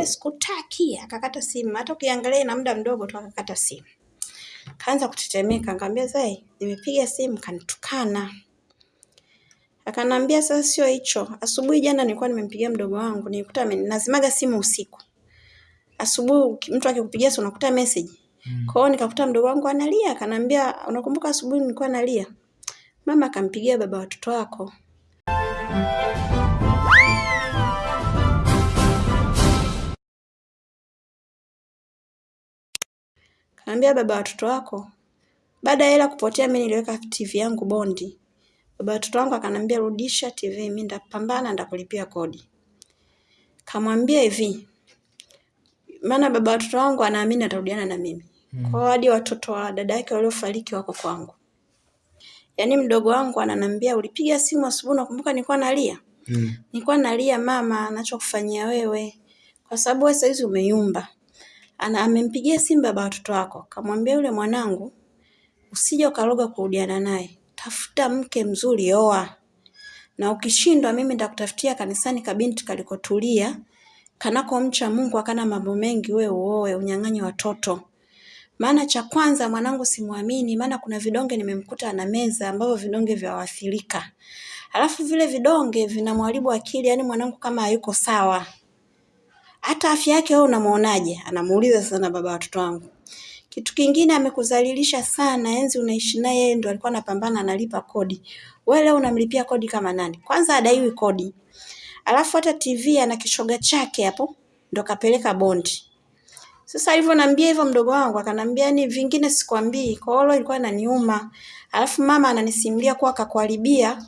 wewe sikutaki, akakata simu. Hata ukiangalia ina muda mdogo tu akakata simu. Kaanza kutetemeka, nikamwambia Zai, nimepiga simu kanitukana. Akanambia sasa sio hicho. Asubuhi jana nilikuwa nimempigia mdogo wangu, nilikuta nazimaga simu usiku. Asubuhi mtu akikupigia si unakuta message. Mm. Kwa hiyo nikakuta mdogo wangu analia, akanambia unakumbuka asubuhi nilikuwa nalia? Mama akampigia baba watoto wako. Kaambia baba watoto wako. Baada ya hela kupotea, mimi niliweka TV yangu bondi. Baba watoto wangu akanambia rudisha TV, mimi ndapambana, ndakulipia kodi. Kamwambia hivi, maana baba watoto wangu anaamini atarudiana na mimi. Hmm. Kwa hadi watoto wa dada yake waliofariki wako kwangu. Yaani mdogo wangu ananambia ulipiga simu asubuhi, nakumbuka nilikuwa nalia. Hmm. Nilikuwa nalia mama, anachokufanyia wewe. Kwa sababu wewe saizi umeyumba. Ana amempigia simu baba watoto wako, kamwambia yule mwanangu usije ukaroga kurudiana naye. Tafuta mke mzuri, oa. Na ukishindwa mimi nitakutafutia kanisani kabinti kalikotulia, kanako mcha Mungu akana mambo mengi, we uoe, unyang'anye watoto. Maana cha kwanza mwanangu simwamini, maana kuna vidonge nimemkuta ana meza ambavyo vidonge vya waathirika. Alafu vile vidonge vinamharibu akili, yani mwanangu kama hayuko sawa. Hata afya yake wewe unamuonaje? Anamuuliza sana baba watoto wangu. Kitu kingine amekudhalilisha sana, enzi unaishi naye yeye ndo alikuwa anapambana analipa kodi. Wewe leo unamlipia kodi kama nani? Kwanza adaiwi kodi. Alafu hata TV ana kishoga chake hapo ndo kapeleka bondi. Sasa alivyoniambia hivyo mdogo wangu akanambia ni vingine sikwambii. Kwa hiyo ilikuwa inaniuma. Alafu mama ananisimulia kuwa akakuharibia.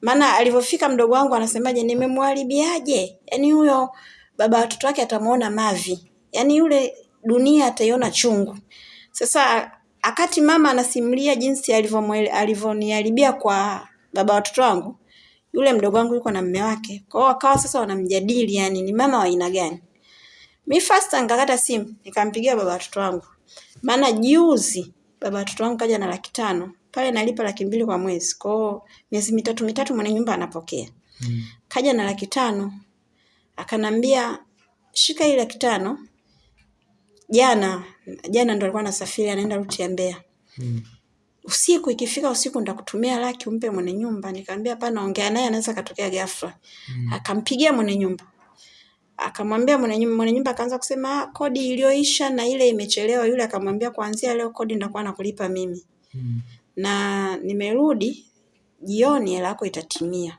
Maana alivyofika mdogo wangu anasemaje, nimemharibiaje? Yaani huyo baba watoto wake atamuona mavi. Yaani yule dunia ataiona chungu. Sasa akati mama anasimulia jinsi alivyoniharibia kwa baba watoto wangu, yule mdogo wangu yuko na mume wake. Kwa hiyo wakawa sasa wanamjadili, yani ni mama wa aina gani. Mi first nikakata simu, nikampigia baba watoto wangu. Maana juzi baba watoto wangu kaja na laki tano. Pale nalipa laki mbili kwa mwezi. Kwa hiyo miezi mitatu mitatu mwenye nyumba anapokea. Mm. Kaja na laki tano. Akanambia shika hii laki tano jana jana ndo alikuwa anasafiri anaenda ruti ya Mbeya. Hmm. Usiku ikifika usiku ndakutumia laki umpe mwenye nyumba. Nikamwambia hapana, ongea naye anaweza katokea ghafla. Hmm. Akampigia mwenye nyumba. Akamwambia mwenye nyumba, mwenye nyumba akaanza kusema ah, kodi iliyoisha na ile imechelewa. Yule akamwambia kuanzia leo kodi ndakuwa nakulipa mimi. Hmm. Na nimerudi jioni hela yako itatimia.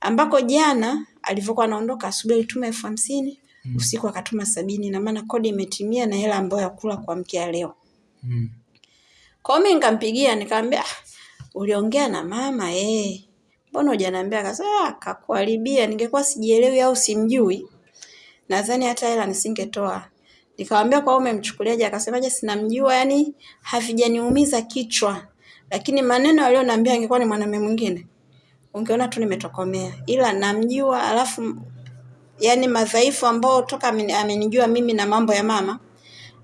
Ambako jana alivyokuwa anaondoka asubuhi alituma elfu hamsini mm. usiku akatuma sabini na maana kodi imetimia na hela ambayo ya kula kwa mkia leo mm. Kwa mimi nikampigia nikamwambia, ah, uliongea na mama eh, mbona hujaniambia? Akasema ah, kakuharibia, ningekuwa sijielewi au simjui nadhani hata hela nisingetoa. Nikamwambia kwa umemchukuliaje? Akasemaje, sinamjua, yani havijaniumiza kichwa, lakini maneno aliyonambia angekuwa ni mwanamume mwingine ungeona tu nimetokomea, ila namjua alafu yani madhaifu ambao toka amenijua mimi na mambo ya mama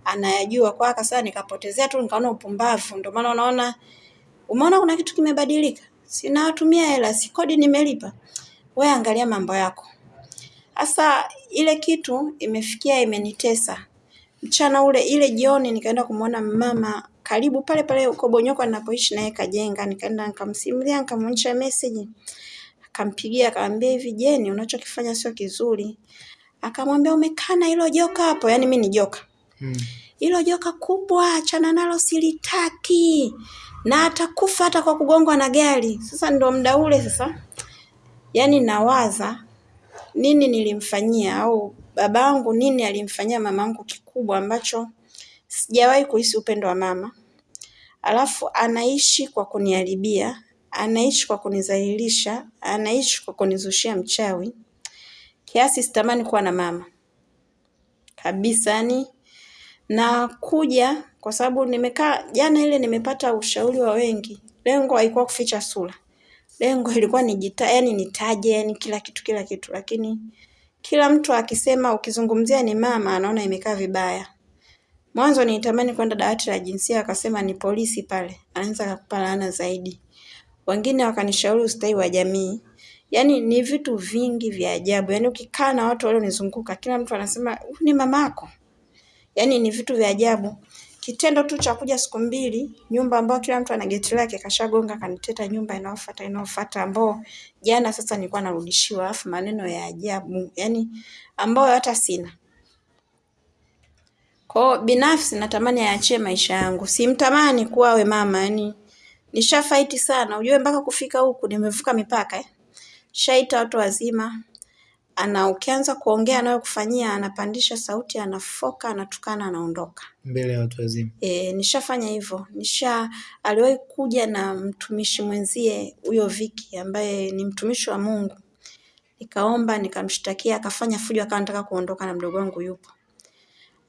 anayajua kwa kasa, nikapotezea tu, nikaona upumbavu. Ndio maana unaona, umeona kuna kitu kimebadilika, sinawatumia hela, si kodi nimelipa. We angalia mambo yako. Sasa ile kitu imefikia imenitesa. Mchana ule ile jioni nikaenda kumwona mama karibu pale pale uko Bonyokwa ninapoishi naye Kajenga, nikaenda nikamsimulia, nikamwonyesha message Akampigia akamwambia hivi, Jeni, unachokifanya sio kizuri. Akamwambia umekana hilo joka hapo, yaani mimi ni joka hmm. hilo hmm. joka kubwa, achana nalo, silitaki na atakufa hata kwa kugongwa na gari. Sasa ndo muda ule sasa, yaani nawaza nini nilimfanyia au babangu nini alimfanyia mamangu kikubwa ambacho sijawahi kuhisi upendo wa mama, alafu anaishi kwa kuniharibia anaishi kwa kunizalilisha, anaishi kwa kunizushia mchawi, kiasi sitamani kuwa na mama kabisa. Yani na kuja kwa sababu nimekaa jana ile, nimepata ushauri wa wengi. Lengo haikuwa kuficha sura, lengo ilikuwa nijita, yani nitaje, yani kila kitu kila kitu, lakini kila mtu akisema, ukizungumzia ni mama, anaona imekaa vibaya. Mwanzo nitamani kwenda dawati la jinsia, akasema ni polisi pale, anaweza kukupa laana zaidi. Wengine wakanishauri ustawi wa jamii, Yaani ni vitu vingi vya ajabu. Yaani ukikaa na watu walionizunguka, kila mtu anasema huyu ni mamako. Yaani ni vitu vya ajabu. Kitendo tu cha kuja siku mbili, nyumba ambayo kila mtu ana geti lake kashagonga kaniteta nyumba inayofuata inayofuata ambao jana sasa nilikuwa narudishiwa afu maneno ya ajabu. Yaani ambayo hata sina. Kwa binafsi natamani aachie maisha yangu. Simtamani kuwa awe mama, yani nishafight sana. Ujue mpaka kufika huku nimevuka mipaka eh. Shaita watu wazima. Ana ukianza kuongea anayokufanyia anapandisha sauti, anafoka, anatukana, anaondoka. Mbele ya watu wazima. E, nishafanya hivyo. Nisha aliwahi kuja na mtumishi mwenzie huyo Viki ambaye ni mtumishi wa Mungu. Nikaomba, nikamshtakia, akafanya fujo, akawa anataka kuondoka na mdogo wangu yupo.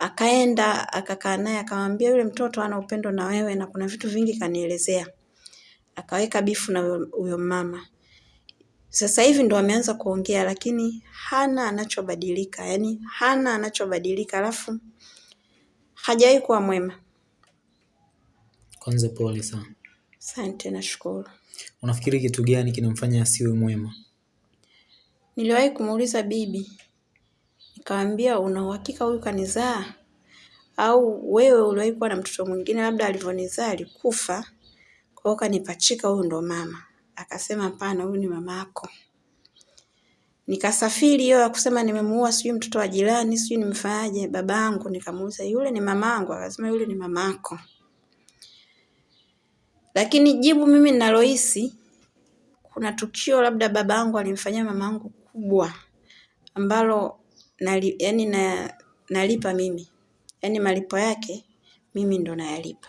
Akaenda akakaa naye akamwambia yule mtoto ana upendo na wewe na kuna vitu vingi kanielezea. Akaweka bifu na huyo mama. Sasa hivi ndo ameanza kuongea lakini hana anachobadilika, yani hana anachobadilika alafu hajawahi kuwa mwema. Kwanza pole sana. Asante nashukuru. Unafikiri kitu gani kinamfanya asiwe mwema? Niliwahi kumuuliza bibi, nikamwambia una uhakika huyu kanizaa? Au wewe uliwahi kuwa na mtoto mwingine labda alivyonizaa alikufa, kwa hiyo kanipachika huyu ndo mama. Akasema hapana, huyu ni mama yako. Nikasafiri hiyo ya kusema nimemuua sijui mtoto wa jirani, sijui nimfanyaje babangu, nikamuuliza yule ni mamangu, akasema yule ni mamako. Lakini jibu mimi ninalohisi kuna tukio labda babangu alimfanyia mamangu kubwa ambalo nali, yani na, nalipa mimi. yani malipo yake mimi ndo nayalipa.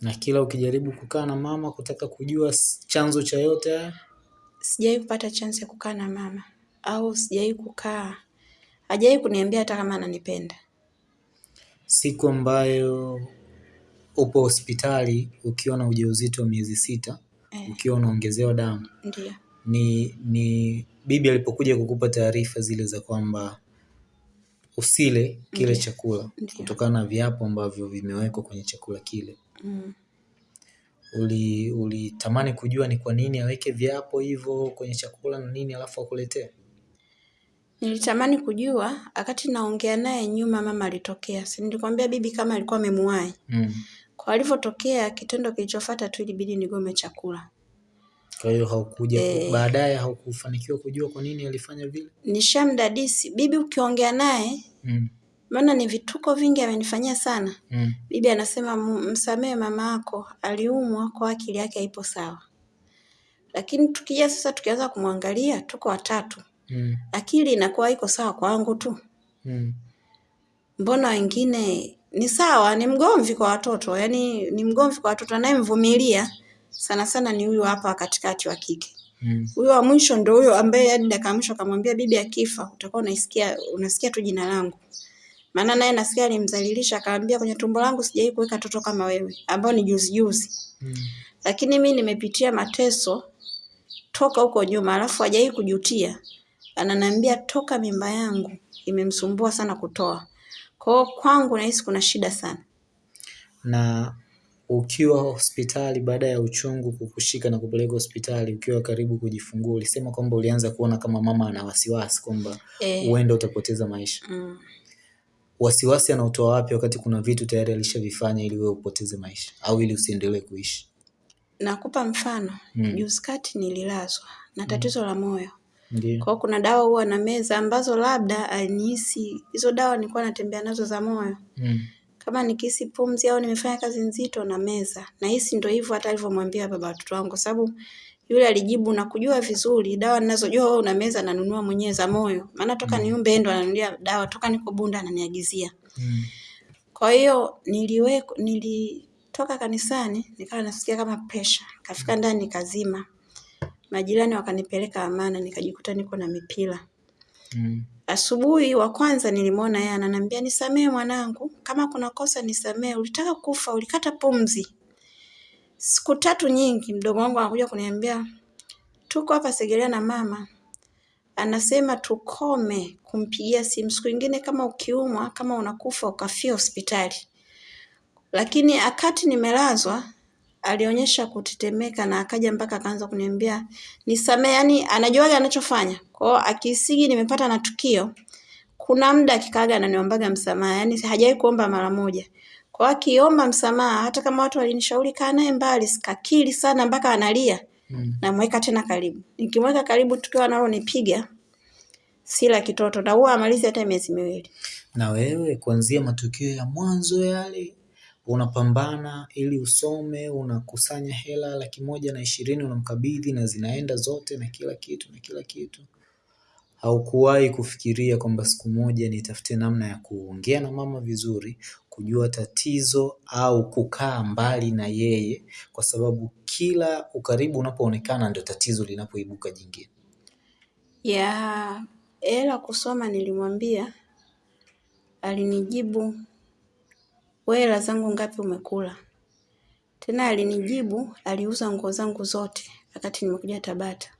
Na kila ukijaribu kukaa na mama kutaka kujua chanzo cha yote haya? Sijawahi kupata chance ya kukaa na mama au sijawahi kukaa, hajawahi kuniambia hata kama ananipenda. Siku ambayo upo hospitali ukiwa na ujauzito wa miezi sita Eh, ukiwa unaongezewa damu ndio. ni ni bibi alipokuja kukupa taarifa zile za kwamba usile kile Ndiyo. chakula kutokana na viapo ambavyo vimewekwa kwenye chakula kile. Mm. Uli ulitamani kujua ni kwa nini aweke viapo hivyo kwenye chakula na nini alafu akuletee? Nilitamani kujua wakati naongea naye nyuma mama alitokea. Si nilikwambia bibi kama alikuwa amemuwahi. Mm. Kwa alivyotokea kitendo kilichofuata tu ilibidi nigome chakula. Kwa hiyo haukuja e, baadaye haukufanikiwa kujua kwa nini alifanya vile? Nishamdadisi. Bibi ukiongea naye Mm. maana ni vituko vingi amenifanyia sana. Mm. Bibi anasema msamee msamehe mama yako, aliumwa kwa akili yake haipo sawa. Lakini tukija sasa tukianza kumwangalia tuko watatu. Mm. Akili inakuwa iko sawa kwangu tu. Mm. Mbona wengine ni sawa, ni mgomvi kwa watoto, yaani ni mgomvi kwa watoto, anayemvumilia sana sana ni huyu hapa katikati wa kike. Mm. Huyo wa mwisho ndo huyo ambaye hadi dakika mwisho akamwambia bibi akifa utakuwa unaisikia unasikia tu jina langu. Maana naye nasikia alimdhalilisha akamwambia kwenye tumbo langu sijai kuweka toto kama wewe, ambao ni juzi juzi. Mm. Lakini mimi nimepitia mateso toka huko nyuma, alafu hajai kujutia. Ananiambia toka mimba yangu imemsumbua sana kutoa. Kwa hiyo kwangu nahisi kuna shida sana. Na ukiwa hospitali baada ya uchungu kukushika na kupeleka hospitali ukiwa karibu kujifungua ulisema kwamba ulianza kuona kama mama ana wasiwasi kwamba Eh, huenda utapoteza maisha. mm. Wasiwasi anaotoa wapi wakati kuna vitu tayari alishavifanya ili wewe upoteze maisha au ili usiendelee kuishi? Nakupa mfano. Mm. Juzi kati nililazwa na tatizo mm. la moyo. Ndiyo. Kwa kuna dawa huwa na meza ambazo labda alinihisi hizo dawa nilikuwa natembea nazo za moyo. Mm. Kama nikihisi pumzi au nimefanya kazi nzito na meza. na hisi ndio hivyo hata alivyomwambia baba watoto wangu kwa sababu yule alijibu na kujua vizuri dawa ninazojua wewe una meza nanunua mwenyewe za moyo. Maana toka niumbe yeye ndo ananunulia dawa toka niko Bunda ananiagizia. Mm. Kwa hiyo niliweko nilitoka kanisani nikawa nasikia kama pressure. Kafika ndani kazima Majirani wakanipeleka Amana nikajikuta niko na mipira. Mm. Asubuhi wa kwanza nilimwona yeye ananiambia nisamee mwanangu, kama kuna kosa nisamee, ulitaka kufa, ulikata pumzi. Siku tatu nyingi mdogo wangu anakuja kuniambia tuko hapa Segerea na mama. Anasema tukome kumpigia simu. Siku ingine kama ukiumwa, kama unakufa ukafia hospitali. Lakini akati nimelazwa alionyesha kutetemeka na akaja mpaka akaanza kuniambia nisamee, yani anajuaga anachofanya. Kwa hiyo akisigi nimepata na tukio, kuna muda akikaaga ananiombaga msamaha, yani hajawahi kuomba mara moja. Kwa hiyo akiomba msamaha, hata kama watu walinishauri kaa naye mbali, sikakili sana mpaka analia, Mm. namweka tena karibu. Nikimweka karibu, tukio analonipiga si la kitoto, na huwa amalizi hata miezi miwili. Na wewe kuanzia matukio ya mwanzo yale unapambana ili usome, unakusanya hela laki moja na ishirini unamkabidhi na zinaenda zote na kila kitu na kila kitu. Haukuwahi kufikiria kwamba siku moja nitafute namna ya kuongea na mama vizuri, kujua tatizo au kukaa mbali na yeye kwa sababu kila ukaribu unapoonekana ndio tatizo linapoibuka jingine. ya hela kusoma nilimwambia, alinijibu wewe hela zangu ngapi umekula? Tena alinijibu aliuza nguo zangu zote wakati nimekuja Tabata.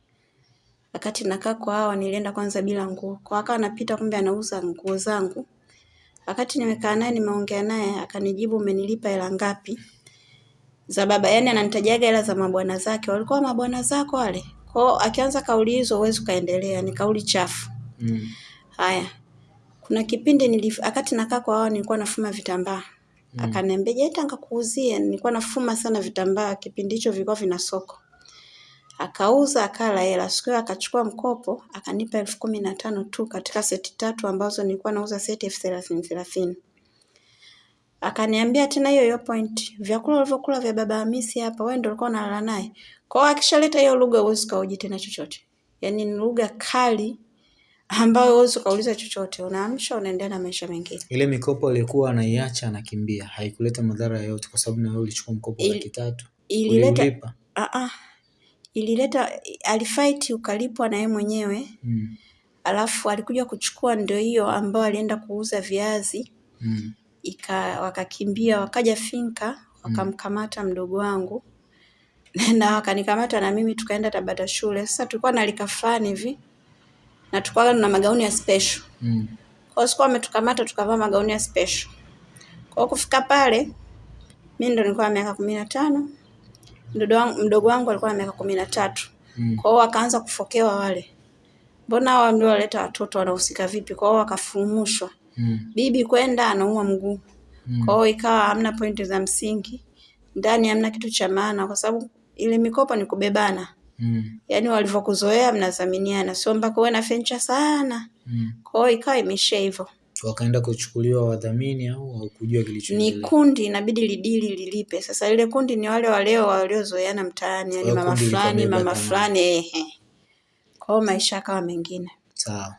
Wakati nakaa kwa hawa nilienda kwanza bila nguo. Kwa akawa anapita kumbe anauza nguo zangu. Wakati nimekaa naye nimeongea naye akanijibu umenilipa hela ngapi? Za baba, yani ananitajaga hela za mabwana zake. Walikuwa mabwana zako wale? Kwa hiyo akianza kauli hizo huwezi ukaendelea, ni kauli chafu. Mm. Haya. Kuna kipindi nilif, wakati nakaa kwa hawa nilikuwa nafuma vitambaa. Mm. Akaniambia, "Je, nikakuuzie?" Nilikuwa nafuma sana vitambaa, kipindi hicho vilikuwa vina soko. Akauza akala hela. Siku hiyo akachukua mkopo, akanipa elfu kumi na tano tu katika seti tatu ambazo nilikuwa nauza seti elfu thelathini thelathini. Akaniambia tena hiyo hiyo point, vyakula ulivyokula vya baba Hamisi hapa, wewe ndio ulikuwa unalala naye. Kwa hiyo akishaleta hiyo lugha huwezi kauji tena chochote. Yaani ni lugha kali ambayo huwezi ukauliza chochote. Unaamsha unaendelea na maisha mengine. Ile mikopo aliyokuwa anaiacha anakimbia, haikuleta madhara yoyote kwa sababu na wewe ulichukua mkopo laki tatu. Ilileta Uliulipa? ah ah. Ilileta alifight ukalipwa na yeye mwenyewe. Mm. Alafu alikuja kuchukua ndio hiyo ambayo alienda kuuza viazi Mm. ika wakakimbia wakaja finka wakamkamata mdogo wangu na wakanikamata na mimi tukaenda Tabata shule. Sasa tulikuwa na lika fulani hivi na tulikuwa na magauni ya special. Mm. Kwa hiyo sikuwa wametukamata tukavaa magauni ya special. Kwa kufika pale mimi ndo nilikuwa na miaka kumi na tano mdogo wangu, mdogo wangu alikuwa na miaka kumi na tatu. Mm. Kwa hiyo wakaanza kufokewa wale, mbona hawa ndio waleta watoto wanahusika vipi? Kwa hiyo wakafumushwa, Mm. bibi kwenda anaumwa mguu. Mm. Kwa hiyo ikawa hamna pointi za msingi ndani, hamna kitu cha maana, kwa sababu ile mikopo ni kubebana, Mm. yaani walivyokuzoea mnadhaminiana, sio mpaka uwe na fencha sana. Mm. Kwa hiyo ikawa imeishia hivyo. Wakaenda kuchukuliwa wadhamini au hawakujua haukujua Ni kundi inabidi lidili lilipe. Sasa ile kundi ni wale waleo waliozoeana mtaani, yani mama kundi fulani mama dhamana. fulani, ehe. Kwa hiyo maisha yakawa mengine. Sawa.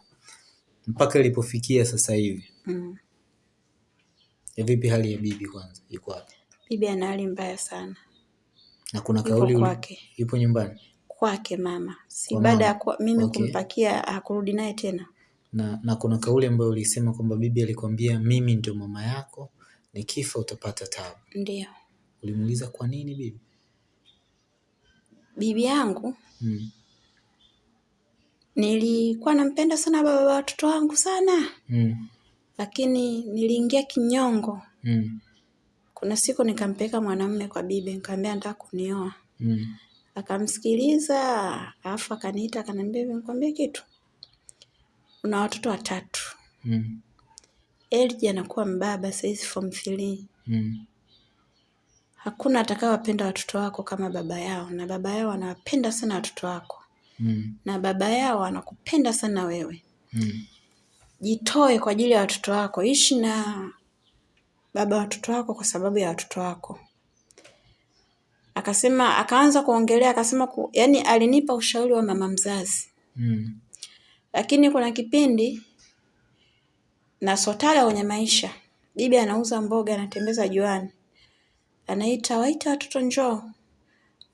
Mpaka ilipofikia sasa hivi. Mm. Vipi hali ya bibi kwanza? Iko wapi? Bibi ana hali mbaya sana Na kuna Yuko kauli uli- kwake. ipo nyumbani kwake mama, si Kwa baada mama. ya mimi Okay. kumpakia hakurudi naye tena. Na na kuna kauli ambayo ulisema kwamba bibi alikwambia mimi ndio mama yako, nikifa utapata tabu. Ndio Ulimuuliza kwa nini bibi? bibi yangu Mm. nilikuwa nampenda sana baba wa watoto wangu sana, Mm. lakini niliingia kinyongo. Mm. Kuna siku nikampeleka mwanamume kwa bibi, nikamwambia nataka kunioa. Mm. Akamsikiliza, alafu akaniita akaniambia, nikwambie kitu, una watoto watatu. Mm. Elji anakuwa mbaba saizi form three. Mm. Hakuna atakayewapenda watoto wako kama baba yao, na baba yao anawapenda sana watoto wako, Mm. na baba yao anakupenda sana wewe. Mm. Jitoe kwa ajili ya watoto wako, ishi na baba watoto wako kwa sababu ya watoto wako. Akasema, akaanza kuongelea, akasema ku, yani alinipa ushauri wa mama mzazi, Mm. Lakini kuna kipindi na sotala kwenye maisha, bibi anauza mboga, anatembeza juani, anaita waita watoto njoo,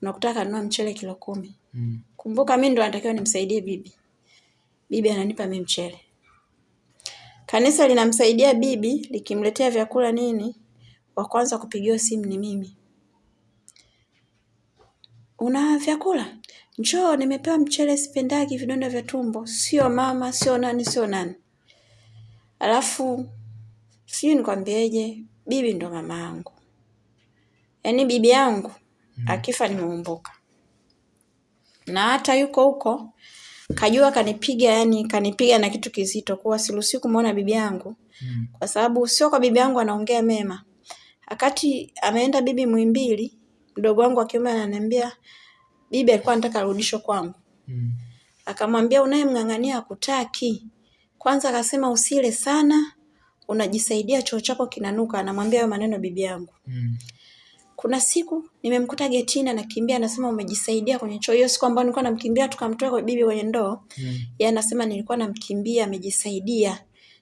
unakuta kanunua mchele kilo kumi. Mm. Kumbuka mimi ndo natakiwa nimsaidie bibi. Bibi ananipa mimi mchele. Kanisa linamsaidia bibi likimletea vyakula nini, wa kwanza kupigiwa simu ni mimi. Una vyakula? Njoo, nimepewa mchele, sipendagi vidonda vya tumbo. Sio mama, sio nani, sio nani. Alafu sijui nikwambieje, bibi ndo mama yangu. Yaani bibi yangu mm. akifa nimeumbuka. Na hata yuko huko kajua kanipiga, yani kanipiga na kitu kizito, kuwa siruhusiwi kumwona bibi yangu mm. kwa sababu sio kwa bibi yangu anaongea mema. Wakati ameenda bibi mwimbili mdogo wangu wa kiume ananiambia bibi alikuwa anataka arudishwe kwangu mm. akamwambia unayemng'ang'ania akutaki. Kwanza akasema usile sana, unajisaidia choo chako kinanuka. Anamwambia hayo maneno bibi yangu mm. Kuna siku nimemkuta getini anakimbia, anasema umejisaidia kwenye choo. Hiyo siku ambayo nilikuwa namkimbia tukamtoa kwa bibi kwenye ndoo mm. yeye anasema nilikuwa namkimbia, amejisaidia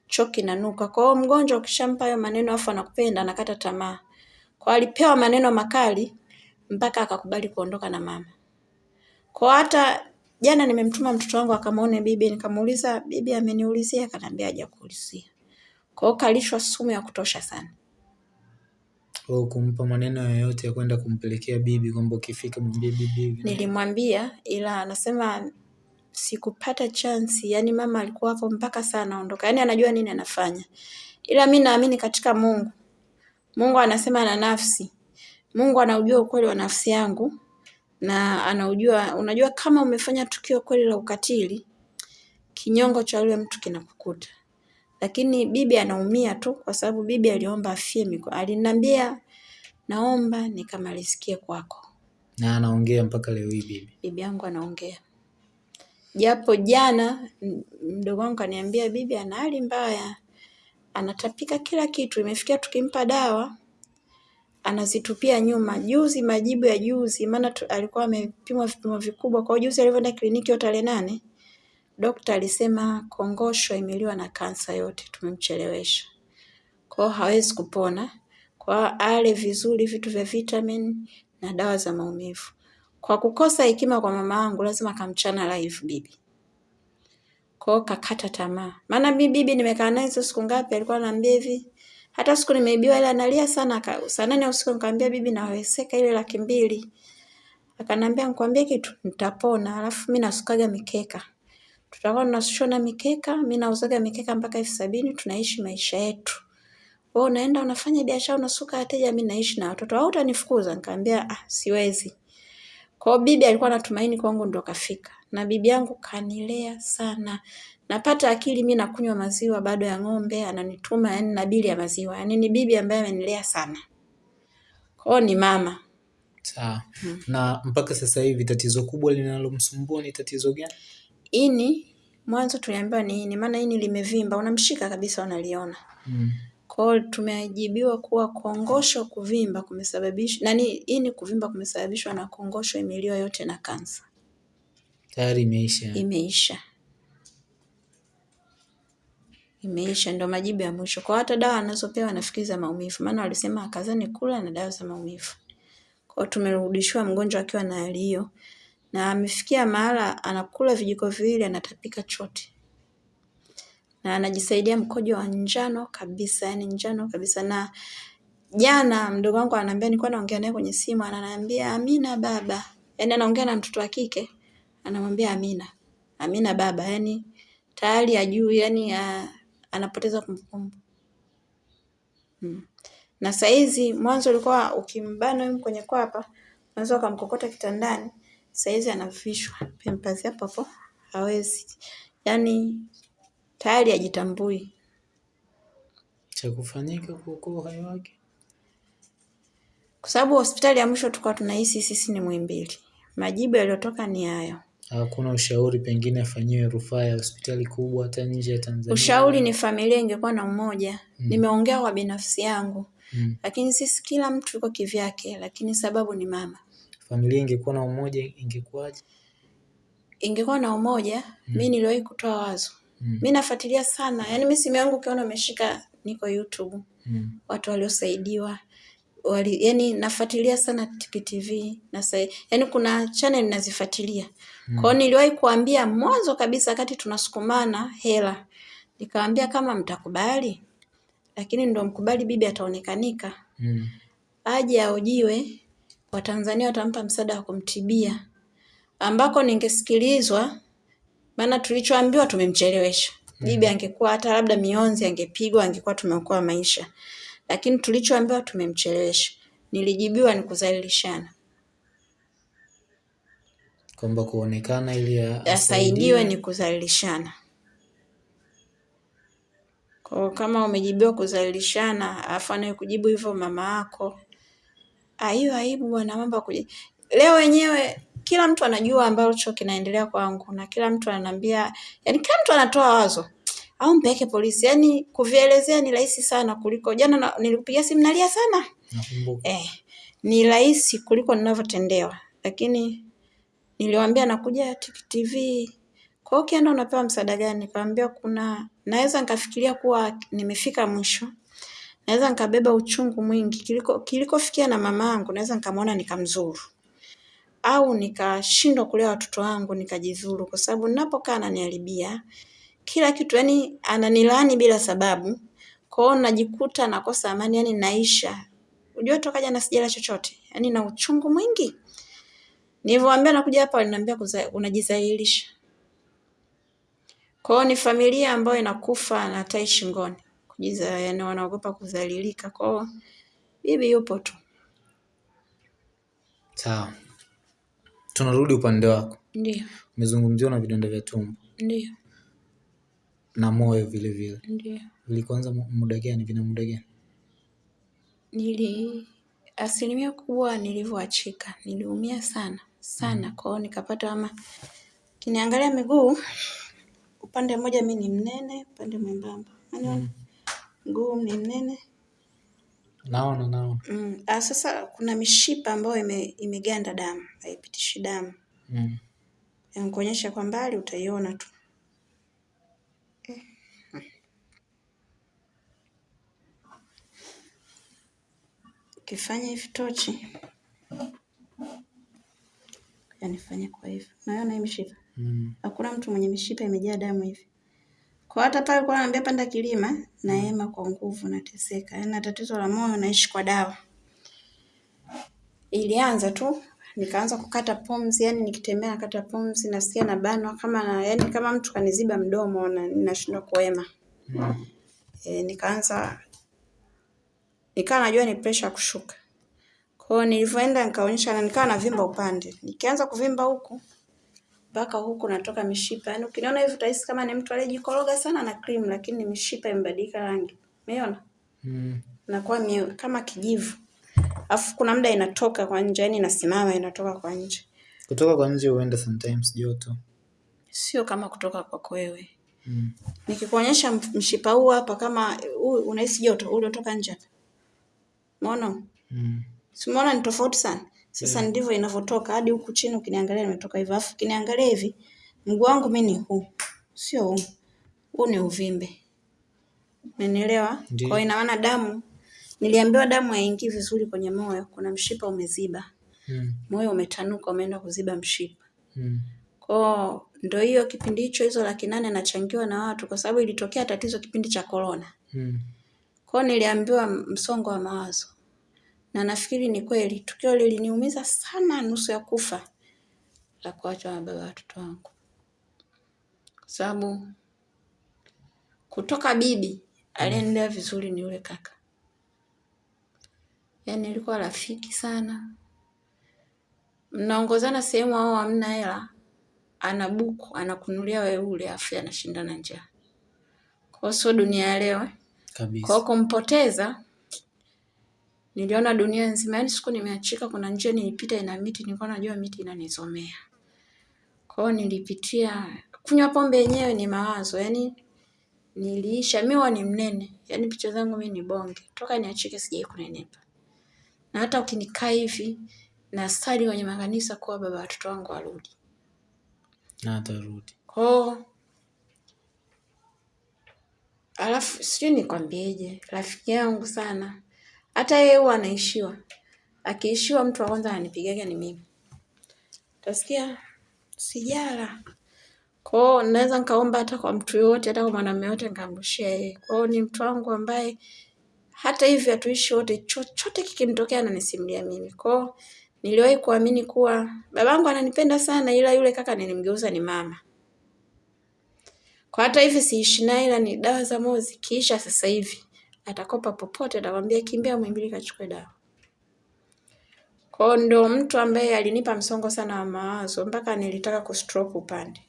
choo kinanuka. Kwa hiyo mgonjwa ukishampa hayo maneno afu anakupenda anakata tamaa. Kwa alipewa maneno makali mpaka akakubali kuondoka na mama. Kwa hata jana nimemtuma mtoto wangu akamwone bibi, nikamuuliza bibi ameniulizia, akaniambia hajakuulizia. Kwa hiyo kalishwa sumu ya kutosha sana. Kwa kumpa maneno yoyote ya kwenda kumpelekea bibi kwamba ukifika mwambie bibi. Nilimwambia ila anasema sikupata chansi, yani mama alikuwa hapo mpaka saa anaondoka, yani anajua nini anafanya. Ila mi naamini katika Mungu. Mungu anasema na nafsi. Mungu anaujua ukweli wa nafsi yangu na anaujua, unajua kama umefanya tukio kweli la ukatili, kinyongo cha yule mtu kinakukuta. Lakini bibi anaumia tu kwa sababu bibi aliomba afie miko. Aliniambia naomba nikamalizikie kwako. Na anaongea mpaka leo hii bibi. Bibi yangu anaongea. Japo jana mdogo wangu kaniambia bibi ana hali mbaya. Anatapika kila kitu, imefikia tukimpa dawa anazitupia nyuma. Juzi majibu ya juzi, maana alikuwa amepimwa vipimo vikubwa. Kwa juzi alivyoenda kliniki hiyo tarehe nane, dokta alisema kongosho imeliwa na kansa yote, tumemchelewesha. Kwa hawezi kupona. Kwa ale vizuri vitu vya vitamin na dawa za maumivu. Kwa kukosa hekima kwa mama yangu lazima kamchana live bibi. Kwa kakata tamaa. Maana mi bibi nimekaa naye siku ngapi alikuwa ananiambia hivi. Hata siku nimeibiwa ile analia sana saa nane usiku nikamwambia bibi naweseka ile laki mbili. Akanambia nikwambie kitu nitapona alafu mimi nasukaga mikeka. Tutakuwa tunashona mikeka, mimi nauzaga mikeka mpaka elfu sabini tunaishi maisha yetu. Wewe unaenda unafanya biashara unasuka wateja, mimi naishi na watoto. Au utanifukuza? Nikamwambia ah, siwezi. Kwa bibi alikuwa anatumaini kwangu ndo kafika. Na bibi yangu kanilea sana. Napata akili mi nakunywa maziwa bado ya ng'ombe, ananituma yani na bili ya maziwa. yani ni bibi ambaye amenilea sana. kwao ni mama. Sawa. Hmm. Na mpaka sasa hivi tatizo kubwa linalomsumbua ni tatizo gani? Ini, mwanzo tuliambiwa ni ini, maana ini limevimba, unamshika kabisa unaliona. Hmm. kwao tumeajibiwa kuwa kongosho kuvimba kumesababishwa nani, ini kuvimba kumesababishwa na kongosho imeliwa yote na kansa. Tayari imeisha. Imeisha. Imeisha, ndo majibu ya mwisho. Kwa hata dawa anazopewa nafikiri za maumivu, maana walisema akazani kula na dawa za maumivu. Kwa hiyo tumerudishiwa mgonjwa akiwa na hali hiyo, na amefikia mahala anakula vijiko viwili anatapika chote na anajisaidia mkojo wa njano kabisa, yani njano kabisa. Na jana mdogo wangu ananiambia, nilikuwa naongea naye kwenye simu, ananiambia Amina baba, yani anaongea na mtoto wa kike, anamwambia Amina, Amina baba, yani tayari ajui, yani anapoteza kumbukumbu hmm. Na saizi mwanzo ulikuwa ukimbana huyu kwenye kwapa, unaweza ukamkokota kitandani, saizi anavishwa pampers hapo hapo, hawezi yani tayari ajitambui. Cha kufanyika kuokoa uhai wake, kwa sababu hospitali ya mwisho tulikuwa tunahisi sisi ni Muhimbili. Majibu yaliyotoka ni hayo. Hakuna ushauri pengine afanyiwe rufaa ya hospitali kubwa hata nje ya Tanzania? Ushauri ni familia ingekuwa na umoja. Mm. Nimeongea kwa binafsi yangu. Mm. Lakini sisi kila mtu yuko kivyake, lakini sababu ni mama. Familia ingekuwa na umoja ingekuwaje? Ingekuwa na umoja, mm. Mimi niliwahi kutoa wazo Mm. Mi nafuatilia sana, yaani mi simu yangu ukiona umeshika niko YouTube. Mm. Watu waliosaidiwa wali, yani nafuatilia sana Tiki TV na yani kuna channel nazifuatilia. Mm. Kwa hiyo niliwahi kuambia mwanzo kabisa wakati tunasukumana hela. nikawambia kama mtakubali, lakini ndo mkubali bibi ataonekanika. Mm. Aje aojiwe, Watanzania watampa msaada wa kumtibia. Ambako ningesikilizwa maana tulichoambiwa tumemchelewesha. Mm. Bibi angekuwa hata labda mionzi angepigwa, angekuwa tumeokoa maisha, lakini tulichoambiwa tumemchelewesha. Nilijibiwa ni kuzalilishana. Kwamba kuonekana ili asaidiwe ni kuzalishana Kwa kama umejibiwa kuzalishana, afu anayekujibu hivyo mama yako, hiyo aibu bwana, mambo kuji leo wenyewe kila mtu anajua ambacho kinaendelea kwangu na kila mtu ananiambia, yani kila mtu anatoa wazo au mpeke polisi. Yani kuvielezea ni rahisi sana kuliko jana nilikupigia simu nalia sana. Eh, ni rahisi kuliko ninavyotendewa, lakini niliwaambia nakuja TV. Kwa hiyo ukienda unapewa msaada gani? Nikamwambia kuna naweza nikafikiria kuwa nimefika mwisho, naweza nikabeba uchungu mwingi kiliko kilikofikia na mama yangu, naweza nikamwona nikamzuru au nikashindwa kulea watoto wangu nikajizuru, kwa sababu ninapokaa ananiharibia kila kitu, yani ananilaani bila sababu. Kwa hiyo najikuta nakosa amani, yani naisha. Unajua toka jana sijala chochote, yani na uchungu mwingi. Nilivyowaambia nakuja hapa, waliniambia unajizahilisha. Kwa hiyo ni familia ambayo inakufa na tai shingoni, kujiza, yani wanaogopa kudhalilika. Kwa hiyo bibi yupo tu. Sawa, tunarudi upande wako. Ndio. Umezungumziwa na vidonda vya tumbo. Ndio. Na moyo vile vile. Ndio. Vilikuanza muda gani? Vina muda gani? Nili asilimia kubwa nilivyoachika, niliumia sana sana. Mm. Kwa hiyo nikapata ama kiniangalia miguu upande mmoja mi ni mnene, upande mwembamba. Mm. Mguu ni mnene. Naona naona. Mm. Ah, sasa kuna mishipa ambayo ime, imeganda damu, haipitishi damu. Mm. Kuonyesha kwa mbali utaiona tu. Eh. Ukifanya hivi tochi yanifanya kwa hivyo. Unaona hii mishipa. Mm. Hakuna mtu mwenye mishipa imejaa damu hivi. Kwa hata pale kwa anambia panda kilima na hema kwa nguvu nateseka. Yaani tatizo la moyo naishi kwa dawa. Ilianza tu nikaanza kukata pumzi, yani nikitembea nakata pumzi, nasikia na banwa kama na, yani kama mtu kaniziba mdomo na ninashindwa kuema. Mm. E, nikaanza nikawa najua ni pressure kushuka. Kwa hiyo nilivyoenda nikaonyesha na nikawa navimba upande. Nikianza kuvimba huku mpaka huku natoka mishipa. Yaani ukiniona hivi utahisi kama ni mtu aliyejikoroga sana na cream lakini ni mishipa imebadilika rangi. Umeona? Mm. Nakuwa kama kijivu. Alafu kuna muda inatoka kwa nje, yani inasimama inatoka kwa nje. Kutoka kwa nje huenda sometimes joto. Sio kama kutoka kwako wewe. Mm. Nikikuonyesha mshipa huu hapa kama huu unahisi joto, ule utoka nje. Umeona? Mm. Si ni tofauti sana? Sasa yeah. Ndivyo inavyotoka hadi huku chini ukiniangalia nimetoka hivyo. Alafu ukiniangalia hivi mguu wangu mimi ni huu. Sio huu. Huu ni uvimbe. Umenielewa? Kwa ina maana damu niliambiwa damu haingii vizuri kwenye moyo, kuna mshipa umeziba. Mm. Moyo umetanuka umeenda kuziba mshipa. Mm. Kwa ndo hiyo kipindi hicho hizo laki nane nachangiwa na watu kwa sababu ilitokea tatizo kipindi cha corona. Mm. Kwa niliambiwa msongo wa mawazo na nafikiri ni kweli, tukio liliniumiza sana, nusu ya kufa la kuachwa na baba watoto wangu, kwa sababu kutoka bibi aliendelea vizuri ni yule kaka, yaani alikuwa rafiki sana, mnaongozana sehemu au hamna hela, ana buku anakunulia wewe ule, afu anashindana njaa. Kwa sio dunia ya leo kabisa. Kwa kumpoteza Niliona dunia nzima, yani siku nimeachika, kuna njia nilipita ina miti, nilikuwa najua miti inanisomea. Kwa hiyo nilipitia, kunywa pombe yenyewe ni mawazo, yani niliisha, mimi ni mnene, yani picha zangu mimi ni bonge, toka niachike sijai kunenepa. Na hata ukinikaa hivi na stadi kwenye makanisa kuwa baba watoto wangu warudi. Na atarudi. Kwa alafu sijui nikwambieje, rafiki yangu sana hata yeye huwa anaishiwa. Akiishiwa mtu wa kwanza ananipigaga ni mimi. Utasikia sijala. Kwa hiyo naweza nikaomba hata kwa mtu yoyote, hata kwa mwanamume yote nikamrushia yeye. Kwa hiyo ni mtu wangu ambaye hata hivi hatuishi wote, chochote kikimtokea ananisimulia mimi. Kwa hiyo niliwahi kuamini kuwa babangu ananipenda sana, ila yule kaka nilimgeuza ni mama. Kwa hata hivi siishi naye, ila ni dawa za moyo zikiisha sasa hivi atakopa popote, atakwambia kimbia Muhimbili kachukue dawa. Kwa ndo mtu ambaye alinipa msongo sana wa mawazo mpaka nilitaka kustroke upande.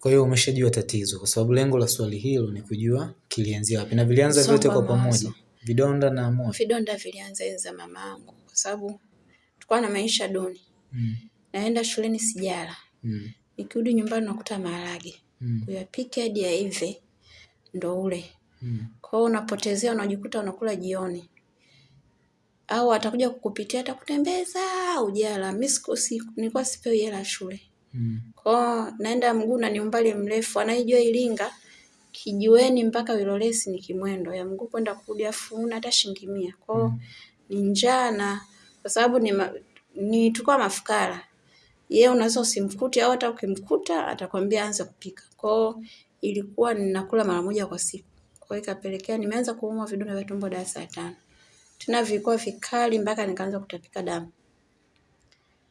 Kwa hiyo umeshajua tatizo, kwa sababu lengo la swali hilo ni kujua kilianzia wapi, na vilianza vyote kwa pamoja, vidonda na moyo. Vidonda vilianza enza za mama yangu kwa sababu tulikuwa na maisha duni. Mm. Naenda shuleni sijala, Mm. nikirudi nyumbani nakuta maharage, Mm. kuyapika hadi yaive ndo ule. Mm. Kwa hiyo unapotezea, unajikuta unakula jioni, au atakuja kukupitia, atakutembeza ujala. Mimi siku nilikuwa sipewi hela shule, Mm. kwa hiyo naenda mguu na ni umbali mrefu. Anaijua Iringa kijiweni mpaka Wilolesi ni kimwendo ya mguu kwenda kurudi, afu huna hata shilingi mia. Kwa hiyo ni njaa na kwa sababu ni, ma, ni tukua mafukara yeye unaweza usimkute au hata ukimkuta atakwambia anza kupika. Kwa hiyo ilikuwa ninakula mara moja kwa siku. Kwa hiyo ikapelekea nimeanza kuumwa vidonda vya tumbo darasa la tano. Tena vilikuwa vikali mpaka nikaanza kutapika damu.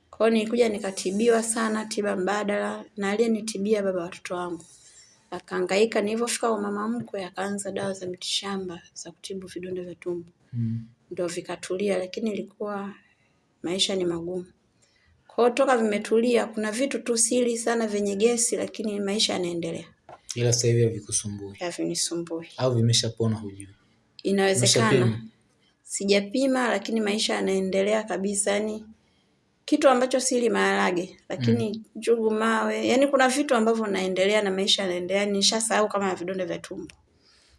Kwa hiyo nilikuja nikatibiwa sana tiba mbadala na aliyenitibia baba watoto wangu. Akahangaika nilivyofika kwa mama mkwe akaanza dawa za mitishamba za kutibu vidonda vya tumbo. Mm. Ndio vikatulia lakini ilikuwa maisha ni magumu. Kwa hiyo toka vimetulia, kuna vitu tu siri sana vyenye gesi, lakini maisha yanaendelea, Ila sasa hivi havikusumbui havinisumbui. au vimeshapona, hujui? Inawezekana sijapima, lakini maisha yanaendelea kabisa. Yani kitu ambacho sili maharage, lakini mm. njugu, mawe, yani kuna vitu ambavyo naendelea na maisha yanaendelea. Nishasahau kama vidonda vya tumbo.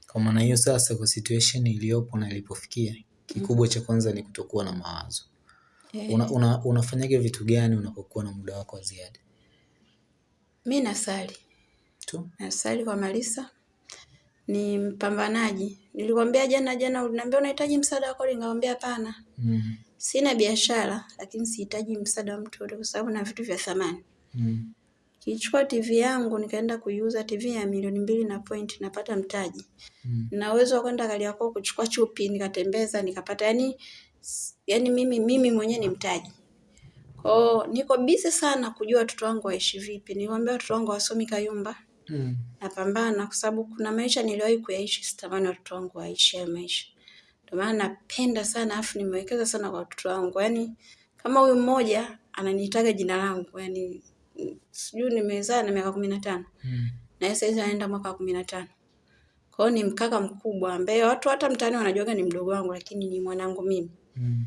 Kwa maana hiyo sasa, kwa situation iliyopo na ilipofikia, kikubwa mm. cha kwanza ni kutokuwa na mawazo. Eh, Una, una, unafanyaga vitu gani unapokuwa na muda wako wa ziada? mi nasali Tu Asali kwa Malisa, ni mpambanaji. Nilikwambia jana jana, uliniambia unahitaji msaada wako, nikamwambia hapana. mm. Sina biashara lakini sihitaji msaada wa mtu yote kwa sababu na vitu vya thamani. Mm. Kichukua TV yangu nikaenda kuiuza TV ya milioni mbili na point napata mtaji. Mm. Na uwezo wa kwenda Kariakoo kuchukua chupi nikatembeza nikapata yani yani mimi mimi mwenyewe ni mtaji. Kwa niko busy sana kujua watoto wangu waishi vipi. Niwaambia watoto wangu wasomi Kayumba. Mm. Napambana kwa sababu kuna maisha niliwahi kuyaishi sitamani watoto wangu waishi hayo maisha. Ndio maana napenda sana afu nimewekeza sana kwa watoto wangu. Yaani kama huyu mmoja ananiitaga jina langu, yaani mm, sijui nimezaa na miaka kumi na tano Mm. na yeye saizi anaenda mwaka wa kumi na tano. Kwa hiyo ni mkaka mkubwa ambaye watu hata mtaani wanajuaga ni mdogo wangu, lakini ni mwanangu mimi. Mm.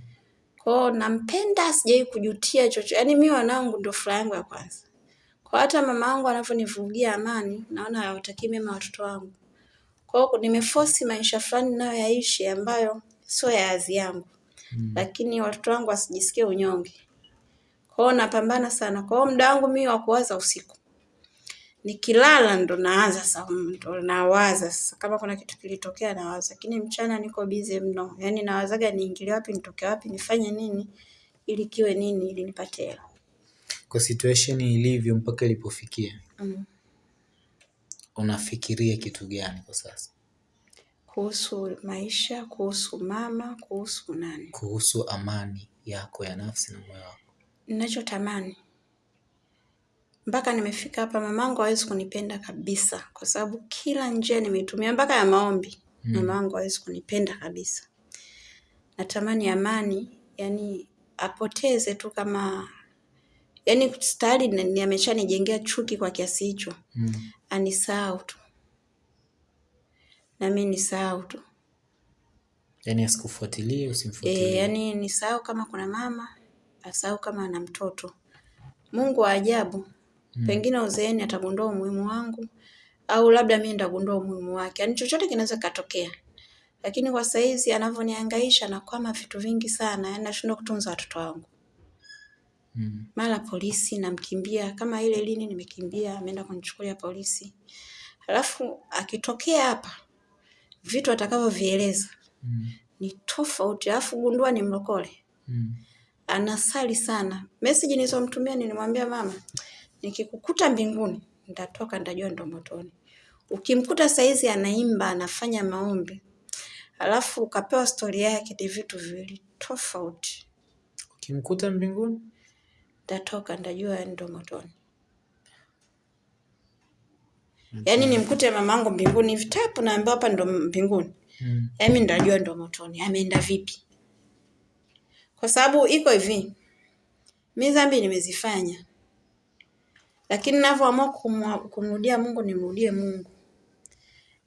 Kwa hiyo nampenda, sijai kujutia chochote. Yaani mimi wanangu ndio furaha yangu ya kwanza. Kwa hata mama wangu anavyonivugia amani, naona hawatakii mema watoto wangu. Kwa hiyo nimeforce maisha fulani nayo yaishi ambayo sio ya hadhi yangu, Mm. lakini watoto wangu wasijisikie unyonge. Kwa hiyo napambana sana. Kwa hiyo muda wangu mimi wa kuwaza usiku, nikilala ndo naanza sasa, ndo nawaza sasa, kama kuna kitu kilitokea nawaza, lakini mchana niko busy mno, yaani nawazaga niingilie wapi, nitoke wapi, nifanye nini ili kiwe nini, ili nipate hela. Kwa situation ilivyo mpaka ilipofikia, Mm. unafikiria kitu gani kwa sasa Kuhusu maisha, kuhusu mama, kuhusu nani, kuhusu amani yako ya nafsi na moyo wako? ninachotamani mpaka nimefika hapa, mamangu hawezi kunipenda kabisa, kwa sababu kila njia nimeitumia, mpaka ya maombi Mm. mamangu hawezi kunipenda kabisa. Natamani amani, yani apoteze tu kama yani tayari ni- ni ameshanijengea chuki kwa kiasi hicho, Mm. anisahau tu na mimi nisahau tu. yani asikufuatilie, usimfuatilie E, usimfuatilie. yani nisahau kama kuna mama, asahau kama ana mtoto. Mungu wa ajabu, mm. pengine uzeeni atagundua umuhimu wangu au labda mi ndagundua umuhimu wake. Yani chochote kinaweza katokea, lakini kwa saizi anavyoniangaisha nakwama vitu vingi sana, yani nashindwa kutunza watoto wangu. Mm. Mara polisi namkimbia, kama ile lini nimekimbia, ameenda kunichukulia polisi, halafu akitokea hapa vitu atakavyovieleza Mm. ni tofauti, alafu gundua ni mlokole Mm. anasali sana. Message nilizomtumia nilimwambia mama, nikikukuta mbinguni nitatoka, nitajua ndo motoni. Ukimkuta saizi anaimba anafanya maombi, alafu ukapewa stori yake, ni vitu viwili tofauti. Ukimkuta mbinguni Nitatoka, nitajua ndo motoni. Yaani nimkute mamangu mbinguni hivi tapu, naambiwa hapa ndo mbinguni, mm. yaani ndajua ndo motoni. Ameenda vipi? kwa sababu iko hivi, mi dhambi nimezifanya, lakini ninavyoamua kumrudia Mungu, nimrudie Mungu.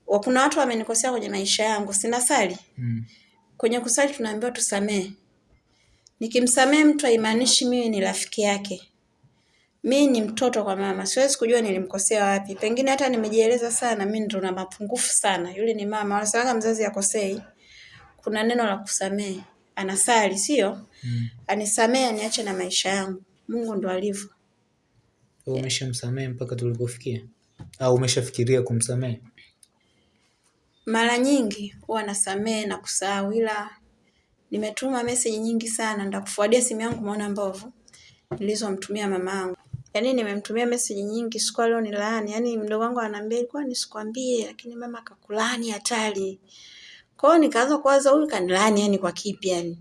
Kuna watu wamenikosea kwenye maisha yangu, sinasali mm. Kwenye kusali tunaambiwa tusamee. Nikimsamee mtu haimaanishi mimi ni rafiki yake. Mi ni mtoto kwa mama, siwezi kujua nilimkosea wapi. Pengine hata nimejieleza sana, mi ndo na mapungufu sana. Yule ni mama, wanasemaga mzazi akosei. Kuna neno la kusamehe, anasali sio? Mm. Anisamehe, aniache na maisha yangu. Mungu ndo alivyo. Umeshamsamehe mpaka tulipofikia au umeshafikiria kumsamehe? Mara nyingi huwa nasamehe na kusahau, ila nimetuma message nyingi sana, ndakufuadia simu yangu umeona mbovu nilizomtumia mamangu. Yaani nimemtumia message nyingi siku leo ni laani. Yaani mdogo wangu ananiambia ilikuwa nisikwambie lakini mama akakulaani hatari. Kwa hiyo nikaanza kuwaza huyu kanilaani yani kwa kipi yani.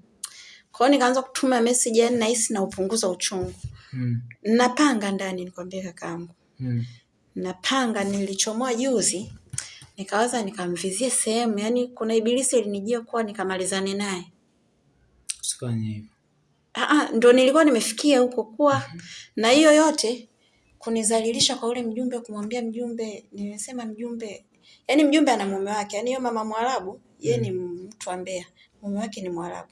Kwa hiyo nikaanza kutuma message yani nahisi na upunguza uchungu. Mm. Napanga ndani nikwambie kakaangu. Mm. Napanga nilichomoa juzi nikawaza nikamvizie sehemu yani kuna ibilisi ilinijia kuwa nikamalizane naye. Usifanye hivyo. Ah, ndo nilikuwa nimefikia huko kuwa mm -hmm. na hiyo yote kunizalilisha kwa ule mjumbe, kumwambia mjumbe, nimesema mjumbe, yani mjumbe ana mume wake, yani hiyo mama Mwarabu yeye ni mtu wa Mbeya, mume wake ni Mwarabu.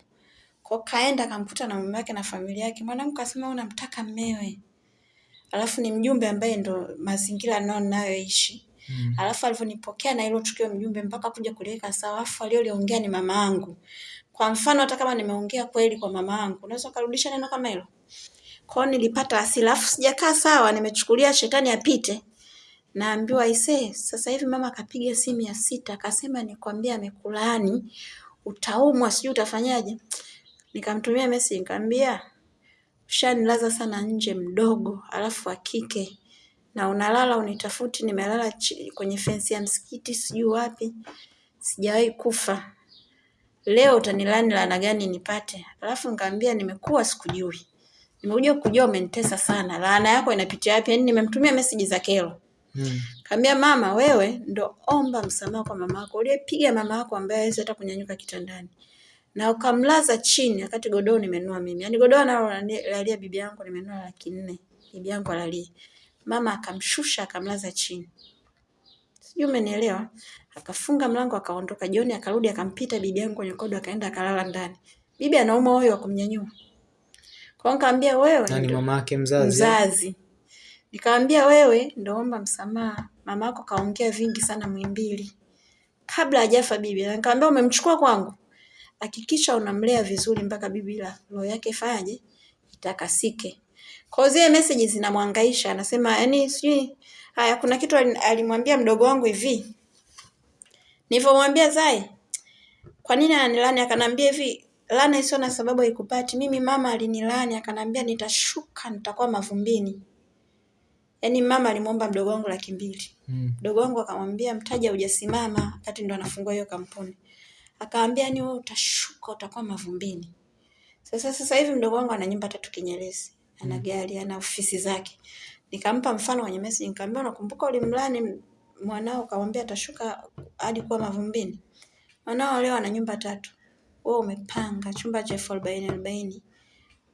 Kwa kaenda akamkuta na mume wake na familia yake, mwanamke akasema unamtaka mmewe, alafu ni mjumbe ambaye ndo mazingira nao nayoishi Mm. Alafu alivyonipokea na hilo tukio mjumbe mpaka kuja kuliweka sawa, alafu aliyoliongea ni mama yangu. Kwa mfano hata kama nimeongea kweli kwa mama yangu, unaweza ukarudisha neno kama hilo? Kwa hiyo nilipata hasira, alafu sijakaa sawa, nimechukulia shetani apite. Naambiwa ise, sasa hivi mama akapiga simu ya sita, akasema nikwambia amekulaani, utaumwa, sijui utafanyaje. Nikamtumia message nikamwambia ushanilaza sana nje mdogo, alafu akike na unalala unitafuti, nimelala kwenye fensi ya msikiti sijui wapi, sijawahi kufa leo utanilani laana gani nipate? Alafu nikamwambia nimekuwa sikujui, nimekuja kujua umenitesa sana, laana yako inapitia wapi? Yani nimemtumia message za kero hmm. Kaambia mama, wewe ndo omba msamaha kwa mama yako uliyepiga mama yako ambaye hawezi hata kunyanyuka kitandani na ukamlaza chini, wakati godoro nimenua mimi. Yani godoro nalo lalia bibi yangu nimenua laki nne, bibi yangu alalie. Mama akamshusha akamlaza chini, sijui umenielewa akafunga mlango akaondoka. Jioni akarudi akampita bibi yangu kwenye kodo akaenda akalala ndani. Bibi anauma moyo wa kumnyanyua. Kwa nikamwambia wewe nani mama yake mzazi? Mzazi. Nikamwambia wewe ndio omba msamaha. Mama yako kaongea vingi sana Muhimbili. Kabla hajafa bibi. Nikamwambia umemchukua kwangu. Hakikisha unamlea vizuri mpaka bibi la roho yake faje itakasike. Kwa zile message zinamwangaisha anasema yani sijui haya kuna kitu alimwambia mdogo wangu hivi Nilivyomwambia Zai, kwa nini ananilani? Akanambia hivi, lana isiyo na sababu haikupati. Mimi mama alinilani, akanambia nitashuka, nitakuwa mavumbini. Yaani mama alimwomba mdogo wangu laki mbili. Mm. Mdogo wangu akamwambia mtaja hujasimama, wakati ndo anafungua hiyo kampuni. Akaambia ni wewe utashuka, utakuwa mavumbini. Sasa sasa hivi mdogo wangu ana nyumba tatu Kinyerezi, ana mm. gari, ana ofisi zake. Nikampa mfano kwenye message, nikamwambia unakumbuka ulimlani mwanao ukamwambia atashuka hadi kuwa mavumbini. Mwanao leo ana nyumba tatu, wewe umepanga chumba cha elfu arobaini arobaini.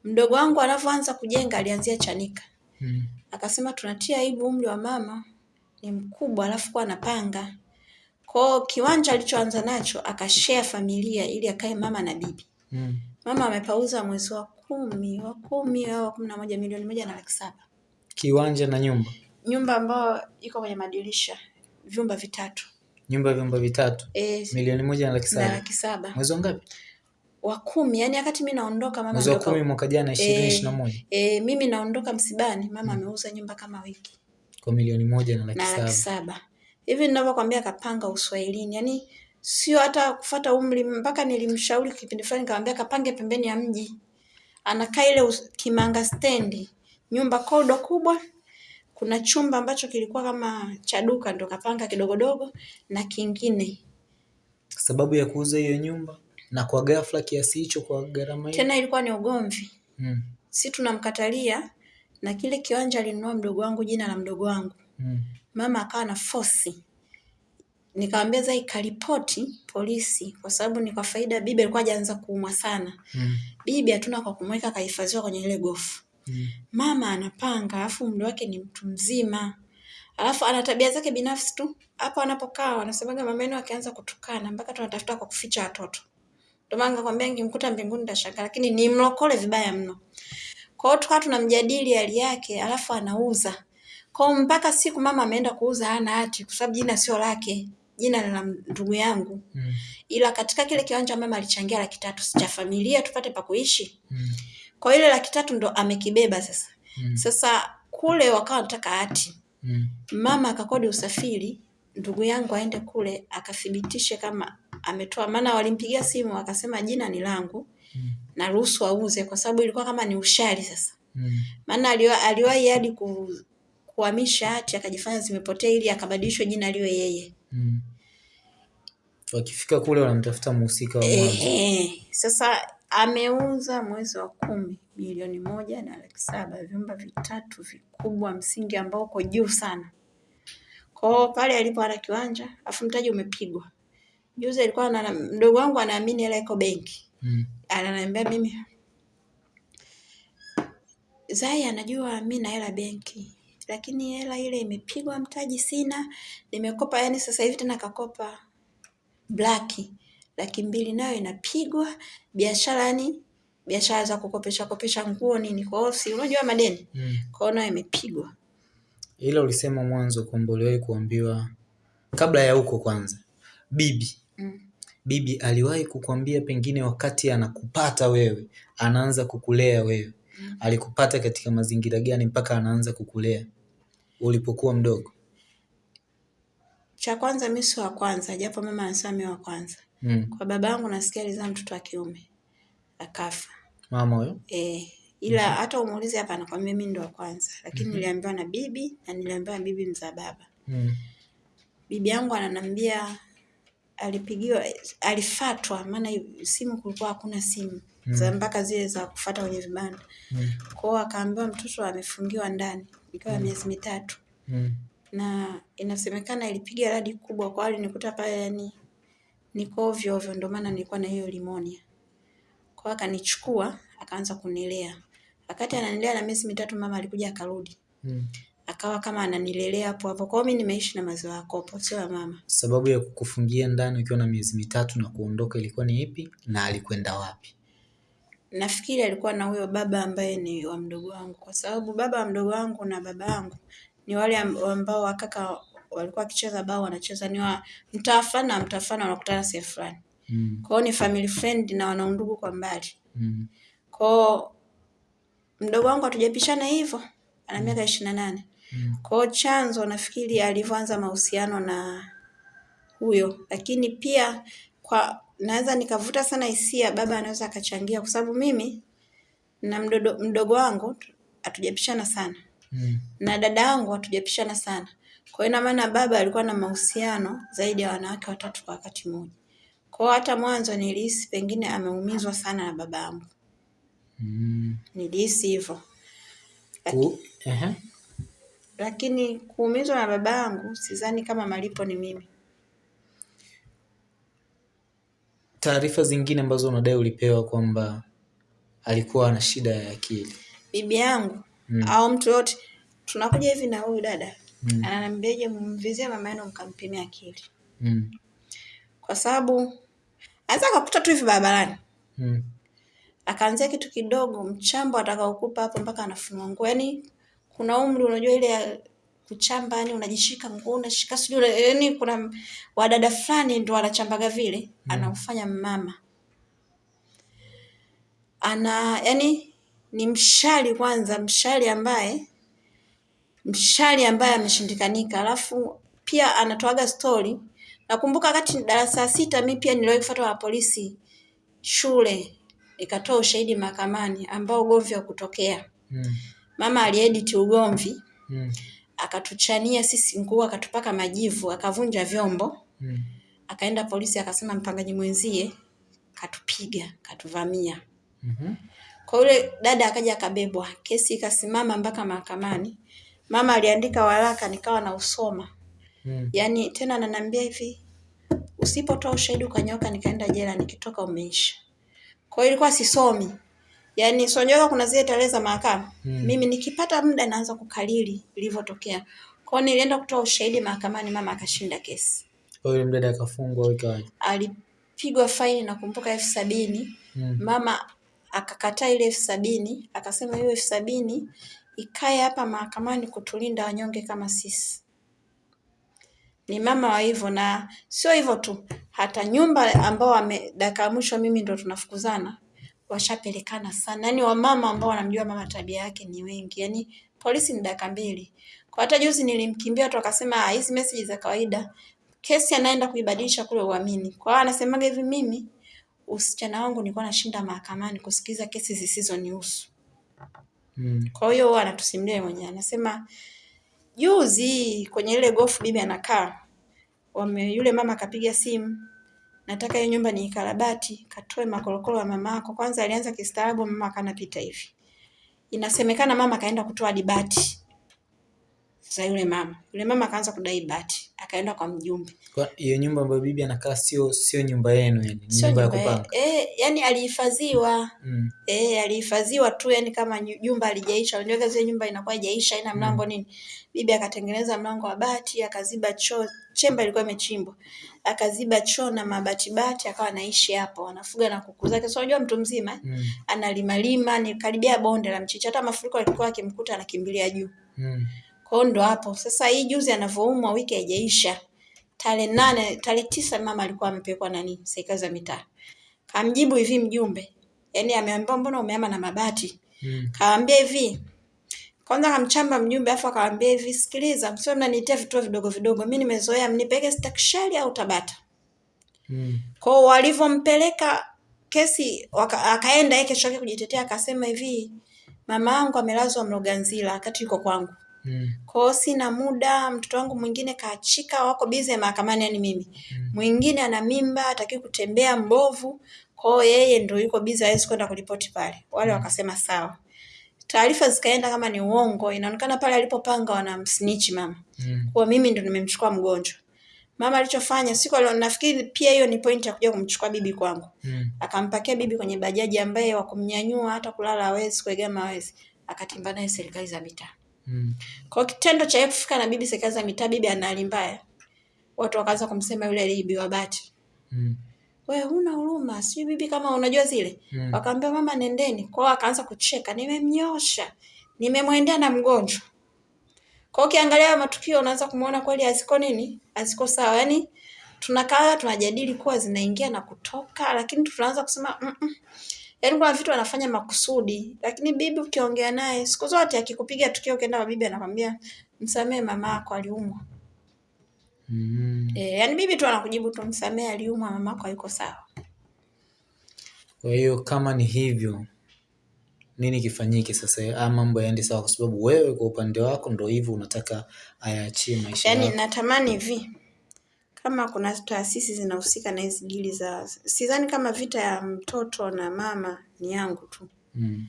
Mdogo wangu anavyoanza kujenga alianzia Chanika. Hmm. Akasema tunatia aibu, umri wa mama ni mkubwa, alafu kuwa anapanga kwao. Kiwanja alichoanza nacho akashare familia ili akae mama na bibi. Hmm. Mama amepauza mwezi wa kumi wa kumi au kumi na moja milioni moja na laki saba kiwanja na nyumba nyumba ambayo iko kwenye madirisha vyumba vitatu. Nyumba vyumba vitatu. E, milioni moja na laki saba. Na laki saba. Mwezi ngapi? Wa kumi, yani wakati mimi naondoka mama Mwezi wa kumi mwaka jana 2021. Eh, e, mimi naondoka msibani mama hmm. ameuza hmm, nyumba kama wiki. Kwa milioni moja na laki. Na laki saba. Hivi ninavyokuambia kapanga Uswahilini. yani sio hata kufata umri mpaka nilimshauri kipindi fulani nikamwambia kapange pembeni ya mji. Anakaa ile Kimanga stendi. Nyumba kodo kubwa kuna chumba ambacho kilikuwa kama cha duka ndo kapanga kidogodogo na kingine. Sababu ya kuuza hiyo nyumba na kwa ghafla kiasi hicho kwa gharama hiyo? Tena ilikuwa ni ugomvi mm. Si tunamkatalia na kile kiwanja alinunua mdogo wangu, jina la mdogo wangu mm. Mama akawa na fosi nikamwambia Zai karipoti polisi, kwa sababu ni kwa faida. Bibi alikuwa hajaanza kuumwa sana Mm. bibi hatuna kwa kumweka, kahifadhiwa kwenye ile gofu. Mm. Mama anapanga, alafu umri wake ni mtu mzima, alafu ana tabia zake binafsi tu. Hapo anapokaa wanasemaga mama yenu akianza kutukana mpaka tunatafuta kwa kuficha watoto. Ndio maana nakwambia ningemkuta mbinguni nitashangaa, lakini ni mlokole vibaya mno. Kwa hiyo tukawa tunamjadili hali yake, alafu anauza. Kwa mpaka siku mama ameenda kuuza hana hati, kwa sababu jina sio lake, jina la ndugu yangu. Mm. Ila katika kile kiwanja mama alichangia laki tatu cha familia tupate pa kuishi. Mm. Kwa ile laki tatu ndo amekibeba sasa. Mm. Sasa kule wakawa wanataka hati. Mm. Mama akakodi usafiri, ndugu yangu aende kule akathibitishe kama ametoa, maana walimpigia simu akasema jina ni langu Mm. na ruhusu auze, kwa sababu ilikuwa kama ni ushari sasa. Mm. Maana mm. aliwahi hadi ku, kuhamisha hati akajifanya zimepotea ili akabadilishwe jina liwe yeye. Mm. Wakifika kule wanamtafuta mhusika wa mwanzo. Ehe, sasa ameuza mwezi wa kumi milioni moja na laki saba vyumba vitatu vikubwa, msingi ambao uko juu sana. Kwa hiyo pale alipo ana kiwanja, afu mtaji umepigwa. Juzi alikuwa na mdogo wangu anaamini hela iko benki, Mm. ananiambia mimi Zai anajua mi na hela benki, lakini hela ile imepigwa, mtaji sina, nimekopa. Yani sasa hivi tena kakopa blaki laki mbili nayo inapigwa, biashara yani biashara za kukopesha kopesha nguo nini, kwa hiyo si unajua madeni, Mm. kwa hiyo nayo imepigwa. Ila ulisema mwanzo kwamba uliwahi kuambiwa kabla ya huko kwanza, bibi Mm. bibi aliwahi kukwambia pengine wakati anakupata wewe, anaanza kukulea wewe, Mm. alikupata katika mazingira gani mpaka anaanza kukulea ulipokuwa mdogo? Cha kwanza mimi si wa kwanza, japo mama anasema mimi wa kwanza. Mm. Kwa baba yangu nasikia alizaa mtoto wa kiume akafa. Mama huyo? Eh, ila mm -hmm. hata umuulize hapa anakwambia mimi ndo wa kwanza, lakini mm -hmm. niliambiwa na bibi na niliambiwa na bibi mzaa baba. Mm. Bibi yangu ananiambia alipigiwa, alifatwa, maana simu kulikuwa hakuna simu Mm. za mpaka zile za kufata kwenye vibanda. Mm. Kwa hiyo akaambiwa mtoto amefungiwa ndani ikiwa miezi mitatu, Mm. na inasemekana ilipiga radi kubwa, kwa alinikuta pale, yani niko ovyo ovyo, ndio maana nilikuwa na hiyo limonia. Kwa akanichukua akaanza kunilea. Wakati ananilea na miezi mitatu, mama alikuja akarudi, Mm. akawa kama ananilelea hapo hapo. Kwa hiyo mimi nimeishi na maziwa ya kopo, sio ya mama. Sababu ya kukufungia ndani ukiwa na miezi mitatu na kuondoka ilikuwa ni ipi na alikwenda wapi? Nafikiri alikuwa na huyo baba ambaye ni wa mdogo wangu, kwa sababu baba wa mdogo wangu na baba yangu ni wale am- ambao wakaka walikuwa wakicheza bao wanacheza ni wa mtaa fulani na mtaa fulani wanakutana sehemu fulani. Mm. Kwa ni family friend na wana undugu kwa mbali. Mm. Kwa hiyo mdogo wangu hatujapishana hivyo, ana miaka ishirini na nane. Mm. Kwa chanzo nafikiri alivyoanza mahusiano na huyo, lakini pia kwa naweza nikavuta sana hisia, baba anaweza akachangia, kwa sababu mimi na mdodo, mdogo wangu hatujapishana sana Mm. na dada yangu hatujapishana sana. Kwa hiyo ina maana baba alikuwa na mahusiano zaidi ya wanawake watatu kwa wakati mmoja. Kwa hiyo hata mwanzo nilihisi pengine ameumizwa sana na baba yangu, Mm. nilihisi hivyo. Ku... Ehe. lakini kuumizwa na baba yangu sidhani kama malipo ni mimi. Taarifa zingine ambazo unadai ulipewa kwamba alikuwa ana shida ya akili. Bibi yangu Mm. au mtu yote tunakuja hivi na huyu dada Mm. ananiambiaje, mumvizie mama yenu mkampimia akili, Mm. kwa sababu anaweza akakuta tu hivi barabarani Mm. akaanzia kitu kidogo, mchambo atakaokupa hapo mpaka anafunua nguo. Yani kuna umri, unajua ile ya kuchamba, yani unajishika nguo unashika sijui, yani kuna wadada fulani ndo wanachambaga vile, mm. anamfanya mama ana yani ni mshali kwanza, mshali ambaye mshali ambaye ameshindikanika, alafu pia anatoaga stori. Nakumbuka wakati darasa la sita, mi pia niliwahi kufuatwa na polisi shule, ikatoa ushahidi mahakamani ambao ugomvi wa kutokea. Mm. Mama aliedit ugomvi, Mm. akatuchania sisi nguo, akatupaka majivu, akavunja vyombo, Mm. akaenda polisi, akasema mpangaji mwenzie katupiga, katuvamia. mm -hmm. Kwa yule dada akaja akabebwa, kesi ikasimama mpaka mahakamani. Mama aliandika waraka, nikawa nausoma. Mm. Yaani tena ananiambia hivi, usipotoa ushahidi ukanyoka nikaenda jela, nikitoka umeisha. Kwa hiyo ilikuwa sisomi, yaani sonyoka, kuna zile tarehe za mahakama Mm. mimi nikipata muda naanza kukalili ilivyotokea. Kwa hiyo nilienda kutoa ushahidi mahakamani, mama akashinda kesi, Kwa hiyo yule mdada akafungwa wiki ikawaje? alipigwa faini nakumbuka elfu sabini Mm. mama akakataa ile elfu sabini akasema hiyo elfu sabini ikae hapa mahakamani kutulinda wanyonge kama sisi. Ni mama wa hivyo, na sio hivyo tu, hata nyumba ambao wame dakika ya mwisho mimi ndo tunafukuzana washapelekana sana, yaani wamama ambao wanamjua mama tabia yake ni wengi, yaani polisi ni dakika mbili. Kwa hata juzi nilimkimbia watu wakasema "Ah, hizi message za kawaida, kesi anaenda kuibadilisha kule uamini. Kwa hiyo anasemaga hivi, mimi usichana wangu nilikuwa nashinda mahakamani kusikiza kesi zisizonihusu. Mm. Kwa hiyo huwa anatusimulia mwenyewe, anasema juzi kwenye ile gofu bibi anakaa, wame yule mama akapiga simu, nataka hiyo nyumba niikarabati, katoe makorokoro ya mama yako. Kwanza alianza kistaarabu, mama akanapita hivi. Inasemekana mama kaenda kutoa dibati za yule mama, yule mama akaanza kudai bati, akaenda kwa mjumbe Kwa hiyo nyumba ambayo bibi anakaa sio sio nyumba yenu yani, ni sio nyumba ya kupanga. eh, yani alihifadhiwa Mm. Eh, alihifadhiwa tu yani kama nyumba alijaisha. Unajua zile nyumba inakuwa haijaisha haina mlango mm. nini. Bibi akatengeneza mlango wa bati, akaziba choo, chemba ilikuwa imechimbwa. Akaziba choo na mabati bati akawa anaishi hapo. Anafuga na kuku zake. So unajua mtu mzima? Mm. analima lima ni karibia bonde la mchicha. Hata mafuriko yalikuwa akimkuta anakimbilia juu. Mm. Kwa hiyo ndo hapo. Sasa hii juzi anavyoumwa wiki haijaisha. Tarehe nane, tarehe tisa mama alikuwa amepelekwa nani? Serikali za mitaa. Kamjibu hivi mjumbe. Yaani ameambiwa mbona umeama na mabati? Mm. Kaambia hivi. Kwanza kamchamba mjumbe afu akamwambia hivi, sikiliza, msio mnaniitia vituo vidogo vidogo. Mimi nimezoea mnipeke stakishari au Tabata. Mm. Kwa hiyo walivyompeleka kesi waka, akaenda yeye kesho yake kujitetea akasema hivi, mama yangu amelazwa Mloganzila wakati yuko kwangu. Mm. Kwa hiyo sina muda, mtoto wangu mwingine kaachika, wako bize mahakamani, yani mimi. Mwingine ana mimba, hataki kutembea mbovu. Kwa hiyo yeye ndio yuko bize, hawezi kwenda kuripoti pale. Wale mm. wakasema sawa. Taarifa zikaenda kama ni uongo, inaonekana pale alipopanga wanamsnitch mama. Mm. Kwa mimi ndo nimemchukua mgonjwa. Mama alichofanya siku alio, nafikiri pia hiyo ni point ya kuja kumchukua bibi kwangu. Mm. Akampakia bibi kwenye bajaji ambaye wa kumnyanyua hata kulala hawezi, kuegama hawezi. Akatimba naye serikali za mitaa. Mm. Kwa kitendo cha yeye kufika na bibi serikali za mitaa, bibi ana hali mbaya. Watu wakaanza kumsema yule aliibiwa bati. Mm. Wewe huna huruma, sijui bibi kama unajua zile. Mm. Wakaambia mama nendeni. Kwa hiyo akaanza kucheka, nimemnyosha. Nimemwendea na mgonjwa. Kwa ukiangalia matukio unaanza kumuona kweli haziko nini? Haziko sawa. Yaani tunakaa tunajadili kuwa zinaingia na kutoka, lakini tunaanza kusema mm -mm. Yaani kuna vitu anafanya makusudi, lakini bibi ukiongea naye siku zote akikupiga tukio ukienda kwa bibi anakwambia msamehe mama yako aliumwa. Mm. Eh, yaani bibi tu anakujibu tu msamehe aliumwa mama yako hayuko sawa. Kwa hiyo kama ni hivyo, nini kifanyike sasa? Haya mambo yaende sawa, kwa sababu wewe kwa upande wako ndo hivyo unataka ayaachie maisha Yaani yako. natamani hivi kama kuna taasisi zinahusika na hizi dili za, sidhani kama vita ya mtoto na mama ni yangu tu. Mm.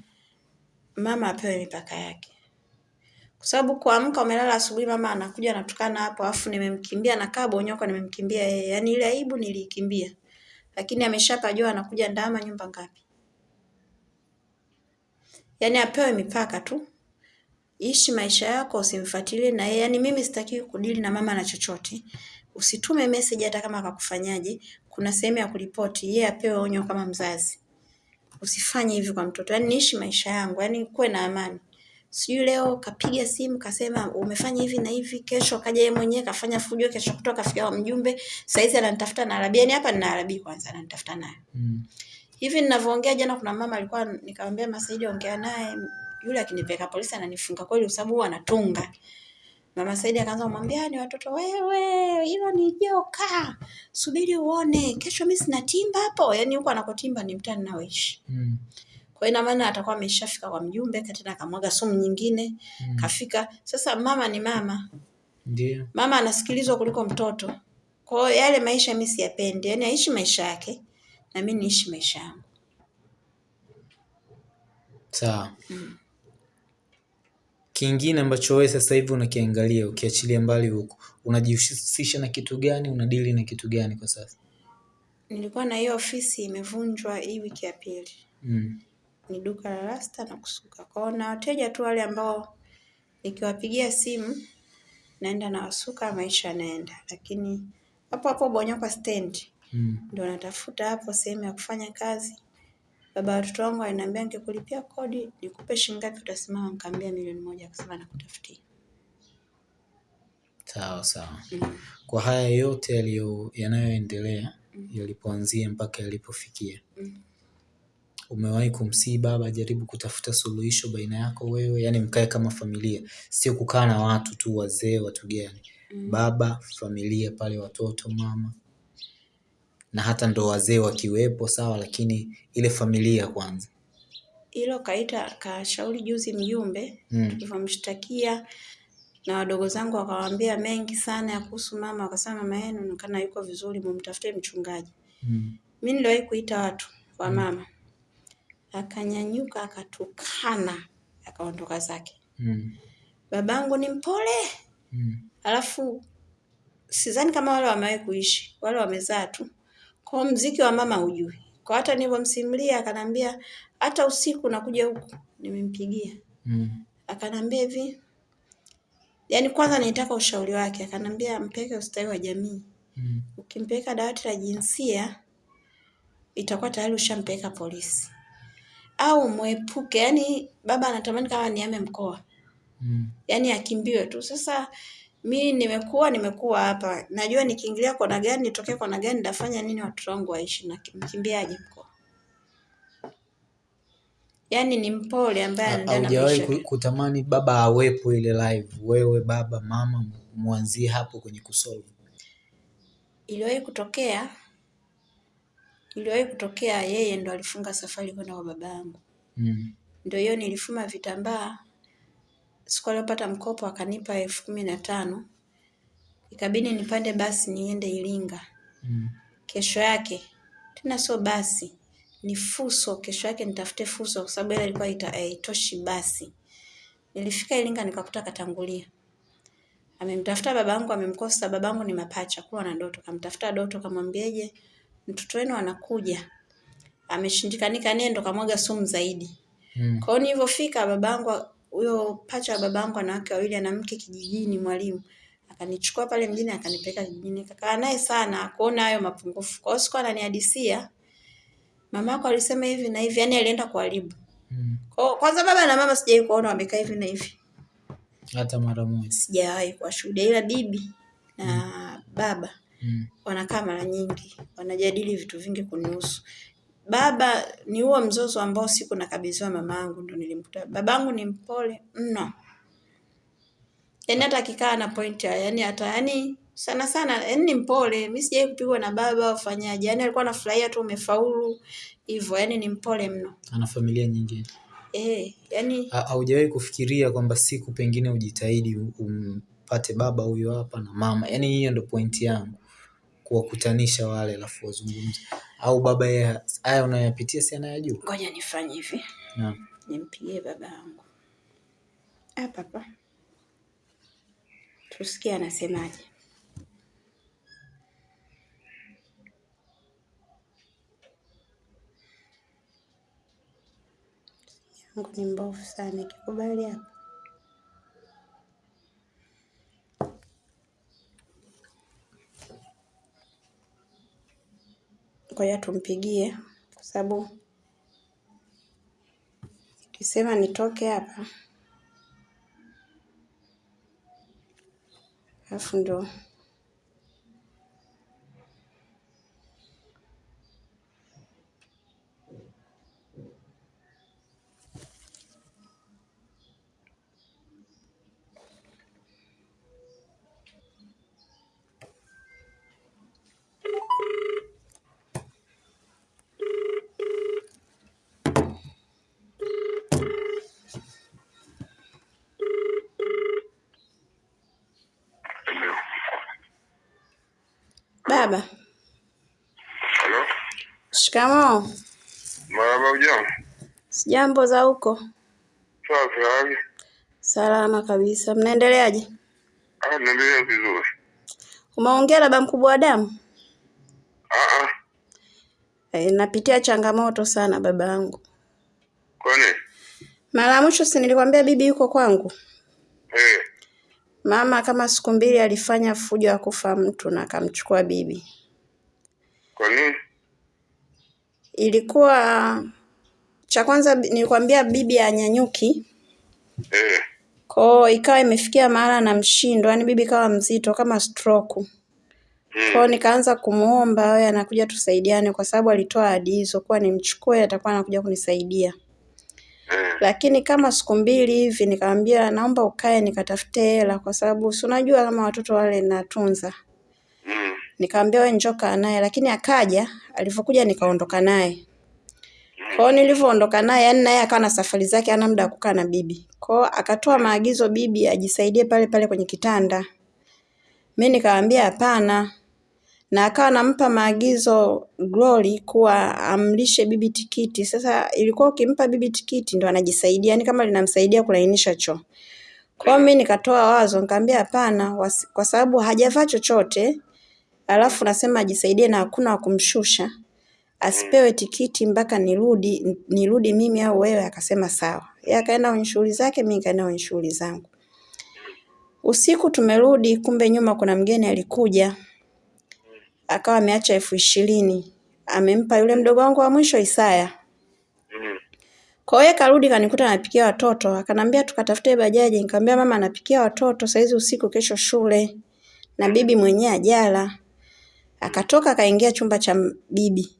Mama apewe mipaka yake, kwa sababu kuamka umelala asubuhi, mama anakuja anatukana hapo, afu nimemkimbia nakaa bonyoko, nimemkimbia yeye. Yaani ile aibu niliikimbia, lakini ameshapajua anakuja ndama nyumba ngapi? Yaani apewe mipaka tu, ishi maisha yako, usimfuatilie na yeye. Yaani mimi sitakiwi kudili na mama na chochote. Usitume message hata kama akakufanyaje, kuna sehemu ya kuripoti, yeye apewe onyo kama mzazi. Usifanye hivi kwa mtoto. Yaani niishi maisha yangu, yaani kuwe na amani. Sijui leo kapiga simu kasema umefanya hivi na hivi, kesho kaja yeye mwenyewe kafanya fujo, kesho kutoka kafika kwa mjumbe, saizi ananitafuta na Arabia. Yaani hapa nina Arabia kwanza ananitafuta naye. Mm. Hivi ninavyoongea jana kuna mama alikuwa nikamwambia Masaidi ongea naye yule akinipeka polisi ananifunga kweli kwa sababu huwa anatunga. Mama Saidi akaanza kumwambia ni watoto wewe, hilo ni joka. Subiri uone, kesho mimi sina timba hapo. Yaani huko anakotimba ni mtani naoishi. Mm. Kwa hiyo ina maana atakuwa ameshafika kwa mjumbe, tena akamwaga sumu nyingine, Mm. kafika. Sasa mama ni mama. Ndio. Mama anasikilizwa kuliko mtoto. Kwa hiyo yale maisha mimi siyapendi. Yaani aishi maisha yake na mimi niishi maisha yangu. Sawa. Kingine ambacho wewe sasa hivi unakiangalia ukiachilia mbali huko, unajihusisha na kitu gani? Unadili na kitu gani kwa sasa? Nilikuwa na hiyo ofisi imevunjwa hii wiki ya pili. Mm. Ni duka la rasta na kusuka. Kwa hiyo na wateja tu wale ambao nikiwapigia simu naenda na wasuka, maisha yanaenda. Lakini hapo hapo Bonyokwa stand Mm. ndo natafuta hapo sehemu ya kufanya kazi. Baba watoto wangu aliniambia nikikulipia kodi nikupe shilingi ngapi utasimama, nikamwambia milioni moja, akasema nakutafutia. Sawa sawa. Mm. Kwa haya yote yaliyo yanayoendelea mm. yalipoanzia mpaka yalipofikia, Mm. umewahi kumsihi baba jaribu kutafuta suluhisho baina yako wewe, yaani mkae kama familia, sio kukaa na watu tu, wazee, watu gani, Mm. baba, familia pale, watoto, mama na hata ndo wazee wakiwepo sawa, lakini ile familia kwanza. Hilo kaita kashauri juzi mjumbe Mm. tulivyomshtakia na wadogo zangu wakawaambia mengi sana ya kuhusu mama, wakasema mama yenu inaonekana yuko vizuri, mumtafutie mchungaji. Mm. Mi niliwahi kuita watu wa mama, akanyanyuka akatukana, akaondoka zake. Mm. Babangu ni mpole, Mm. alafu sidhani kama wale wamewahi kuishi, wale wamezaa tu. Kwa hiyo mziki wa mama hujui. Kwa hata nilivyomsimulia akanambia hata usiku nakuja huku nimempigia. Mm. Akanambia hivi yaani kwanza nilitaka ushauri wake, akanambia mpeleke ustawi wa jamii. Mm. Ukimpeleka dawati la jinsia itakuwa tayari ushampeleka polisi. Au mwepuke, yaani baba anatamani kama niame mkoa. Mm. yaani akimbiwe tu. Sasa mi nimekuwa nimekuwa hapa, najua nikiingilia kona gani, nitokee kona gani, nitafanya nini watoto wangu waishi, na mkimbiaje mkoa? Yaani ni mpole ambaye anaendelea na Haujawahi maisha kutamani baba awepo ile live, wewe baba mama mwanzie hapo kwenye kusolve? iliwahi kutokea iliwahi kutokea, yeye ndo alifunga safari kwenda kwa baba yangu, Mm. ndio hiyo nilifuma vitambaa. Siku aliyopata mkopo akanipa elfu kumi na tano ikabidi nipande basi niende Iringa. Mm. Kesho yake tena sio basi, ni fuso. Kesho yake nitafute fuso, kwa sababu ile ilikuwa ita- haitoshi basi. Nilifika Iringa nikakuta katangulia, amemtafuta babangu, amemkosa. Babangu ni mapacha, kuwa na Doto, kamtafuta Doto, kamwambieje, mtoto wenu anakuja, ameshindikanika, nendo kamwaga sumu zaidi. Mm. Kwa hiyo nilivyofika, babangu huyo pacha wa babangu ana wake wawili, ana mke kijijini, mwalimu akanichukua pale mjini akanipeleka kijijini, kakaa naye sana, akuona hayo mapungufu. Kwa hiyo siku ananihadisia mamako alisema hivi na hivi, yani alienda kuharibu. Mm. Kwa kwanza baba na mama sijawahi kuona wamekaa hivi na hivi, Hata mara moja. sijawahi kuwashuhudia, ila bibi na mm. baba Mm. wanakaa mara nyingi, wanajadili vitu vingi kunihusu. Baba ni huo mzozo ambao siku nakabidhiwa mamangu ndo nilimkuta. Babangu ni mpole mno, yaani hata akikaa na point ya yaani hata yaani sana sana yaani ni mpole. Mimi sijawahi kupigwa na baba au fanyaje, yaani alikuwa anafurahia tu umefaulu hivyo, yaani ni mpole mno Ana familia nyingine. eh, yaani Haujawahi kufikiria kwamba siku pengine ujitahidi umpate baba huyo hapa na mama? Yaani hiyo ndo point yangu, kuwakutanisha wale alafu wazungumze. Au baba yeye haya unayoyapitia si anayajua? ngoja nifanye hivi, Naam. nimpigie baba yangu hapa hapa, tusikie anasemaje. yangu ni mbovu sana, ikikubali hapa ngoja tumpigie, kwa sababu ikisema nitoke hapa alafu ndo baba. Halo, Shikamoo. marahaba, ujambo? Sijambo za huko. Safi, hali Salama kabisa. Mnaendeleaje? Ah, naendelea vizuri. Umeongea na baba mkubwa wa damu? Ah, ah, E, napitia changamoto sana baba yangu. kwani? Mara ya mwisho si nilikwambia bibi yuko kwangu? Eh, Mama kama siku mbili alifanya fujo ya kufa mtu na akamchukua bibi. kwa nini? Ilikuwa cha kwanza bi- nilikwambia bibi anyanyuki, Eh, kwao ikawa imefikia mahala na mshindo, yani bibi kawa mzito kama stroke. Kwao mm, nikaanza kumuomba awe anakuja tusaidiane, kwa sababu alitoa ahadi hizo kuwa nimchukue atakuwa anakuja kunisaidia. Eh, Lakini kama siku mbili hivi nikamwambia naomba ukae nikatafute hela, kwa sababu si unajua kama watoto wale natunza. mm, Nikamwambia wewe njoo kaa naye, lakini akaja. Alivyokuja nikaondoka naye. Kwa hiyo nilivyoondoka naye, yani naye akawa na safari zake, hana muda wa kukaa na bibi. Kwa hiyo akatoa maagizo bibi ajisaidie pale pale kwenye kitanda. Mimi nikamwambia hapana, na akawa anampa maagizo Glory kuwa amlishe bibi tikiti. Sasa ilikuwa ukimpa bibi tikiti ndo anajisaidia, yani kama linamsaidia kulainisha choo. Kwa mimi nikatoa wazo, nikamwambia hapana, kwa sababu hajavaa chochote, alafu nasema ajisaidie na hakuna wa kumshusha, asipewe tikiti mpaka nirudi nirudi mimi au wewe. Akasema sawa. Yeye akaenda kwenye shughuli zake, mimi nikaenda kwenye shughuli zangu. Usiku tumerudi, kumbe nyuma kuna mgeni alikuja, akawa ameacha elfu ishirini amempa yule mdogo wangu wa mwisho Isaya. mm, Kwa hiyo karudi kanikuta anapikia watoto, akanambia tukatafute bajaji. Nikamwambia mama anapikia watoto saizi usiku, kesho shule, na bibi mwenyewe ajala. Akatoka akaingia chumba cha bibi.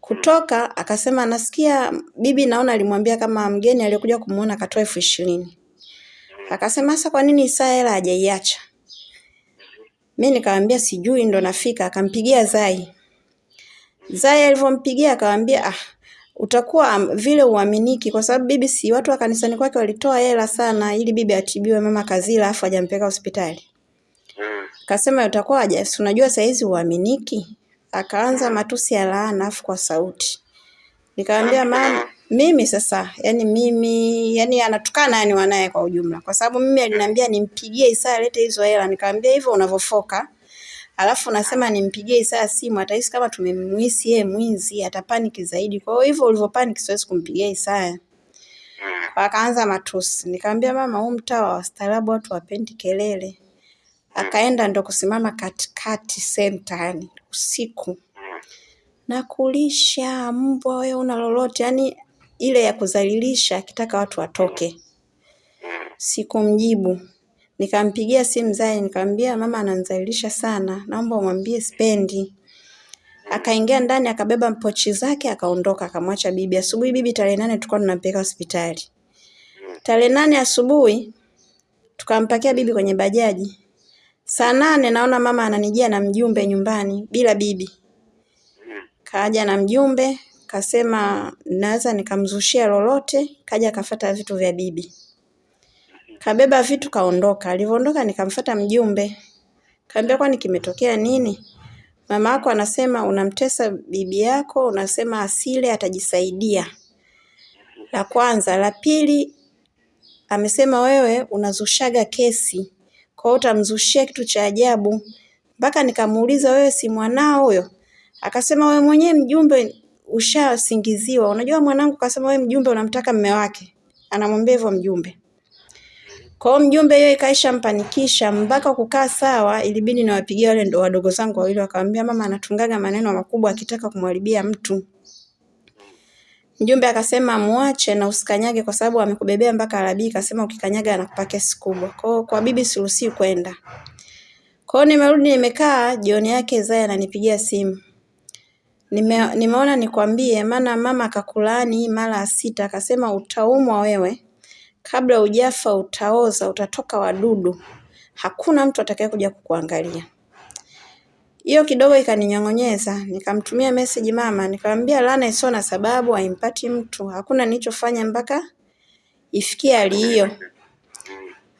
Kutoka akasema nasikia bibi, naona alimwambia kama mgeni aliyokuja kumuona akatoa elfu ishirini. Akasema sasa kwa nini Isaya hela hajaiacha? Mi nikamwambia sijui, ndo nafika. Akampigia Zai. Zai alivyompigia akamwambia ah, utakuwa vile uaminiki kwa sababu bibi si watu wa kanisani kwake walitoa hela sana ili bibi atibiwe mama Kazila afu hajampeleka hospitali. mm, Akasema utakuwa haja, si unajua saizi uaminiki. Akaanza matusi ya laana afu kwa sauti. Nikamwambia mama, mimi sasa, yani mimi, yani anatukana yani wanaye kwa ujumla, kwa sababu mimi aliniambia nimpigie Isaya alete hizo hela. Nikamwambia hivyo unavofoka. alafu nasema nimpigie Isaya simu, atahisi kama tumemwisi yeye mwizi, atapaniki zaidi. Kwa hiyo hivyo ulivyopaniki, siwezi kumpigia Isaya. Akaanza matusi. Nikamwambia mama, huu mtaa wa wastaarabu watu wapendi kelele. Akaenda ndo kusimama katikati senta, yani usiku Nakulisha na kulisha mbwa, wewe una lolote, yani ile ya kuzalilisha akitaka watu watoke. Sikumjibu, nikampigia simu Zai, nikamwambia mama ananidhalilisha sana, naomba umwambie sipendi. Akaingia ndani akabeba pochi zake akaondoka, akamwacha bibi. Asubuhi bibi tarehe nane tulikuwa tunampeleka hospitali. Tarehe nane asubuhi tukampakia bibi kwenye bajaji. Saa nane naona mama ananijia na mjumbe nyumbani bila bibi. Kaja na mjumbe, kasema naweza nikamzushia lolote, kaja kafata vitu vya bibi. Kabeba vitu kaondoka. Alivyoondoka nikamfata mjumbe. Kaambia kwani kimetokea nini? Mama yako anasema unamtesa bibi yako, unasema asile atajisaidia. La kwanza, la pili amesema wewe unazushaga kesi. Kwa hiyo utamzushia kitu cha ajabu. Mpaka nikamuuliza wewe si mwanao huyo? Akasema wewe mwenyewe mjumbe ushasingiziwa. Unajua mwanangu kasema wewe mjumbe unamtaka mme wake. Anamwambia hivyo mjumbe. Kwa mjumbe hiyo ikaisha mpanikisha mpaka kukaa sawa, ilibidi niwapigie wale ndo wadogo zangu wawili, wakamwambia mama anatungaga maneno makubwa akitaka kumharibia mtu. Mjumbe akasema muache na usikanyage kwa sababu amekubebea mpaka Arabii, akasema ukikanyaga anakupa kesi kubwa. Kwa kwa bibi siruhusi kwenda. Kwa hiyo nimerudi nimekaa, jioni yake Zaya ananipigia simu. Nime, nimeona nikwambie, maana mama akakulaani mara sita, akasema utaumwa wewe, kabla ujafa utaoza, utatoka wadudu, hakuna mtu atakaye kuja kukuangalia. Hiyo kidogo ikaninyong'onyeza, nikamtumia message mama, nikamwambia laana isiyo na sababu haimpati mtu, hakuna nilichofanya mpaka ifikie hali hiyo.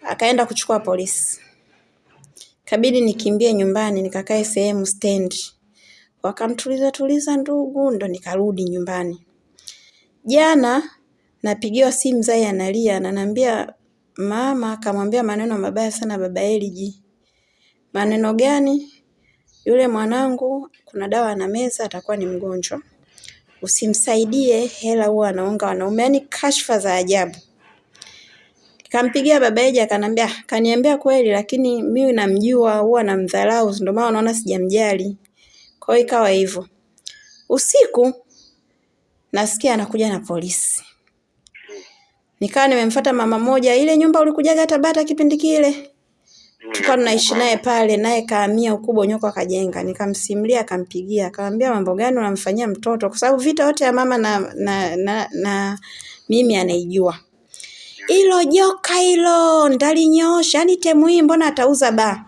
Akaenda kuchukua polisi, kabidi nikimbie nyumbani, nikakae sehemu stendi, wakamtuliza tuliza ndugu, ndo nikarudi nyumbani. Jana napigiwa simu Zai analia, ananiambia mama akamwambia maneno mabaya sana baba Eliji. Maneno gani? Yule mwanangu kuna dawa na meza atakuwa ni mgonjwa. Usimsaidie hela huwa anaonga wanaume, Yani kashfa za ajabu. Kampigia baba Eliji akanambia, "Ah, kaniambia kweli lakini mimi namjua huwa namdharau ndio maana unaona sijamjali. Kwa hiyo ikawa hivyo. Usiku nasikia anakuja na polisi. Nikawa nimemfuata mama moja, ile nyumba ulikujaga Tabata kipindi kile. Tukawa tunaishi naye pale, naye kaamia ukubwa nyoko akajenga. Nikamsimulia, akampigia, akamwambia mambo gani unamfanyia mtoto, kwa sababu vita yote ya mama na, na, na, na mimi anaijua. Hilo joka hilo ndalinyoosha, yani temu hii mbona atauza baa?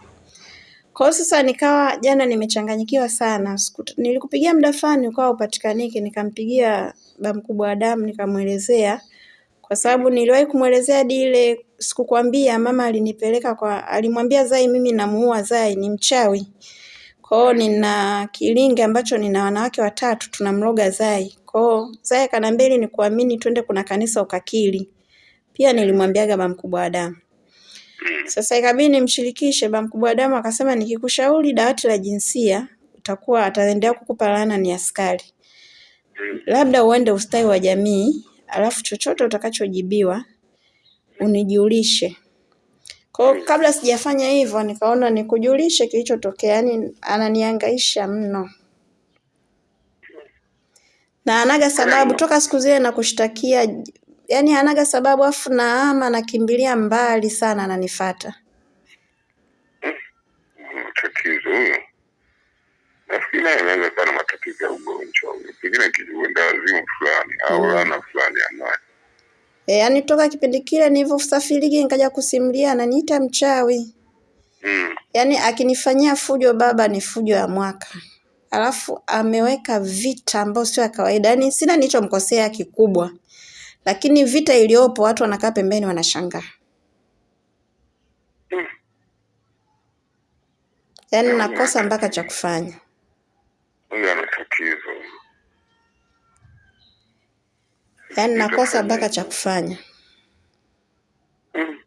Kwa hiyo sasa nikawa jana nimechanganyikiwa sana. Nilikupigia muda fulani ukawa upatikaniki, nikampigia ba mkubwa wa damu nikamwelezea kwa sababu niliwahi kumwelezea hadi ile sikukwambia, mama alinipeleka kwa, alimwambia Zai mimi namuua Zai, ni mchawi. Kwa hiyo nina kilingi ambacho nina wanawake watatu tunamloga Zai. Kwa hiyo Zai akaniambia ili nikuamini twende kuna kanisa ukakili. Pia nilimwambiaga ba mkubwa wa damu. Sasa ikabidi nimshirikishe ba mkubwa wa damu akasema nikikushauri dawati la jinsia utakuwa ataendelea kukupa laana ni askari. Labda uende ustawi wa jamii, alafu chochote utakachojibiwa unijulishe. Kwa hiyo kabla sijafanya hivyo nikaona nikujulishe kilichotokea, yaani ananihangaisha mno. Na anaga sababu toka siku zile na kushtakia, yaani anaga sababu afu naama nakimbilia mbali sana ananifuata. matatizo huyo. Nafikiri naye anaweza kuwa na matatizo ya ugonjwa huyo, pengine kijiwenda wazimu fulani au ana fulani anayo. E, yaani toka kipindi kile nilivyosafiriki nikaja kusimulia ananiita mchawi. Mm. Yaani akinifanyia fujo baba ni fujo ya mwaka. Alafu ameweka vita ambayo sio ya kawaida. Yaani sina nilichomkosea kikubwa. Lakini vita iliyopo watu wanakaa pembeni wanashangaa. yani Yaani nakosa mpaka cha kufanya. Huyu ana tatizo. Yaani nakosa mpaka cha kufanya. Mm.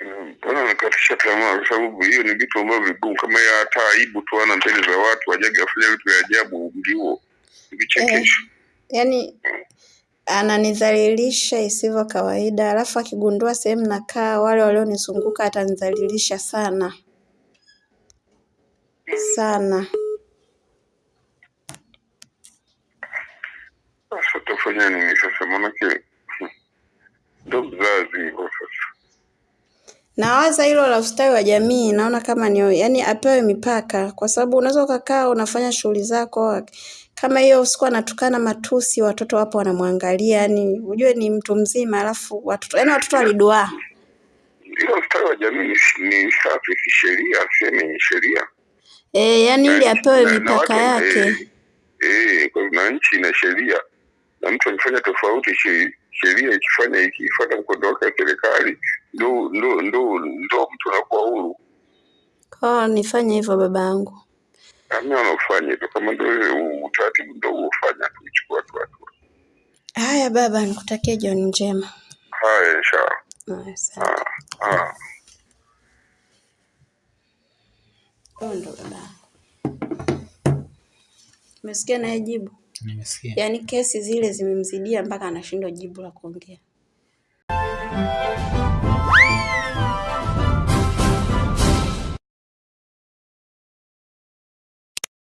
Mm, Mbona nakatisha tamaa kwa sababu hiyo ni vitu ambavyo vigumu kama ya hata aibu tu ana mbele za watu ajaga afanya vitu vya ajabu ndio ni eh, yani ananidhalilisha isivyo kawaida. Alafu akigundua sehemu nakaa wale walionizunguka atanidhalilisha sana. Sana. Sasa utafanya nini sasa? Maanake hmm, ndo mzazi hivyo sasa. Nawaza hilo la ustawi wa jamii, naona kama ni yani apewe mipaka, kwa sababu unaweza ukakaa unafanya shughuli zako kama hiyo usiku anatukana matusi, watoto wapo wanamwangalia, yani ujue ni mtu mzima, alafu watoto yani watoto waliduaa. Hiyo ustawi wa jamii ni- ni safi kisheria, sehemu ni sheria E, yani ili apewe Na- na mipaka yake. eh, e, kwa hivyo na nchi ina sheria na mtu akifanya tofauti, sheria ikifanya ikifuata mkondo wake wa serikali, ndo ndo ndo ndo mtu anakuwa huru. Kwa nifanye hivyo babangu. Amna wanafanya hivyo, kama ndio utaratibu ndio uofanya tuichukua tu hatua. Haya baba, nikutakie jioni njema. Haya, inshallah. Asante. Ah, ah. Huyo ndo. Umesikia naye jibu? Nimesikia. Yaani kesi zile zimemzidia mpaka anashindwa jibu la kuongea.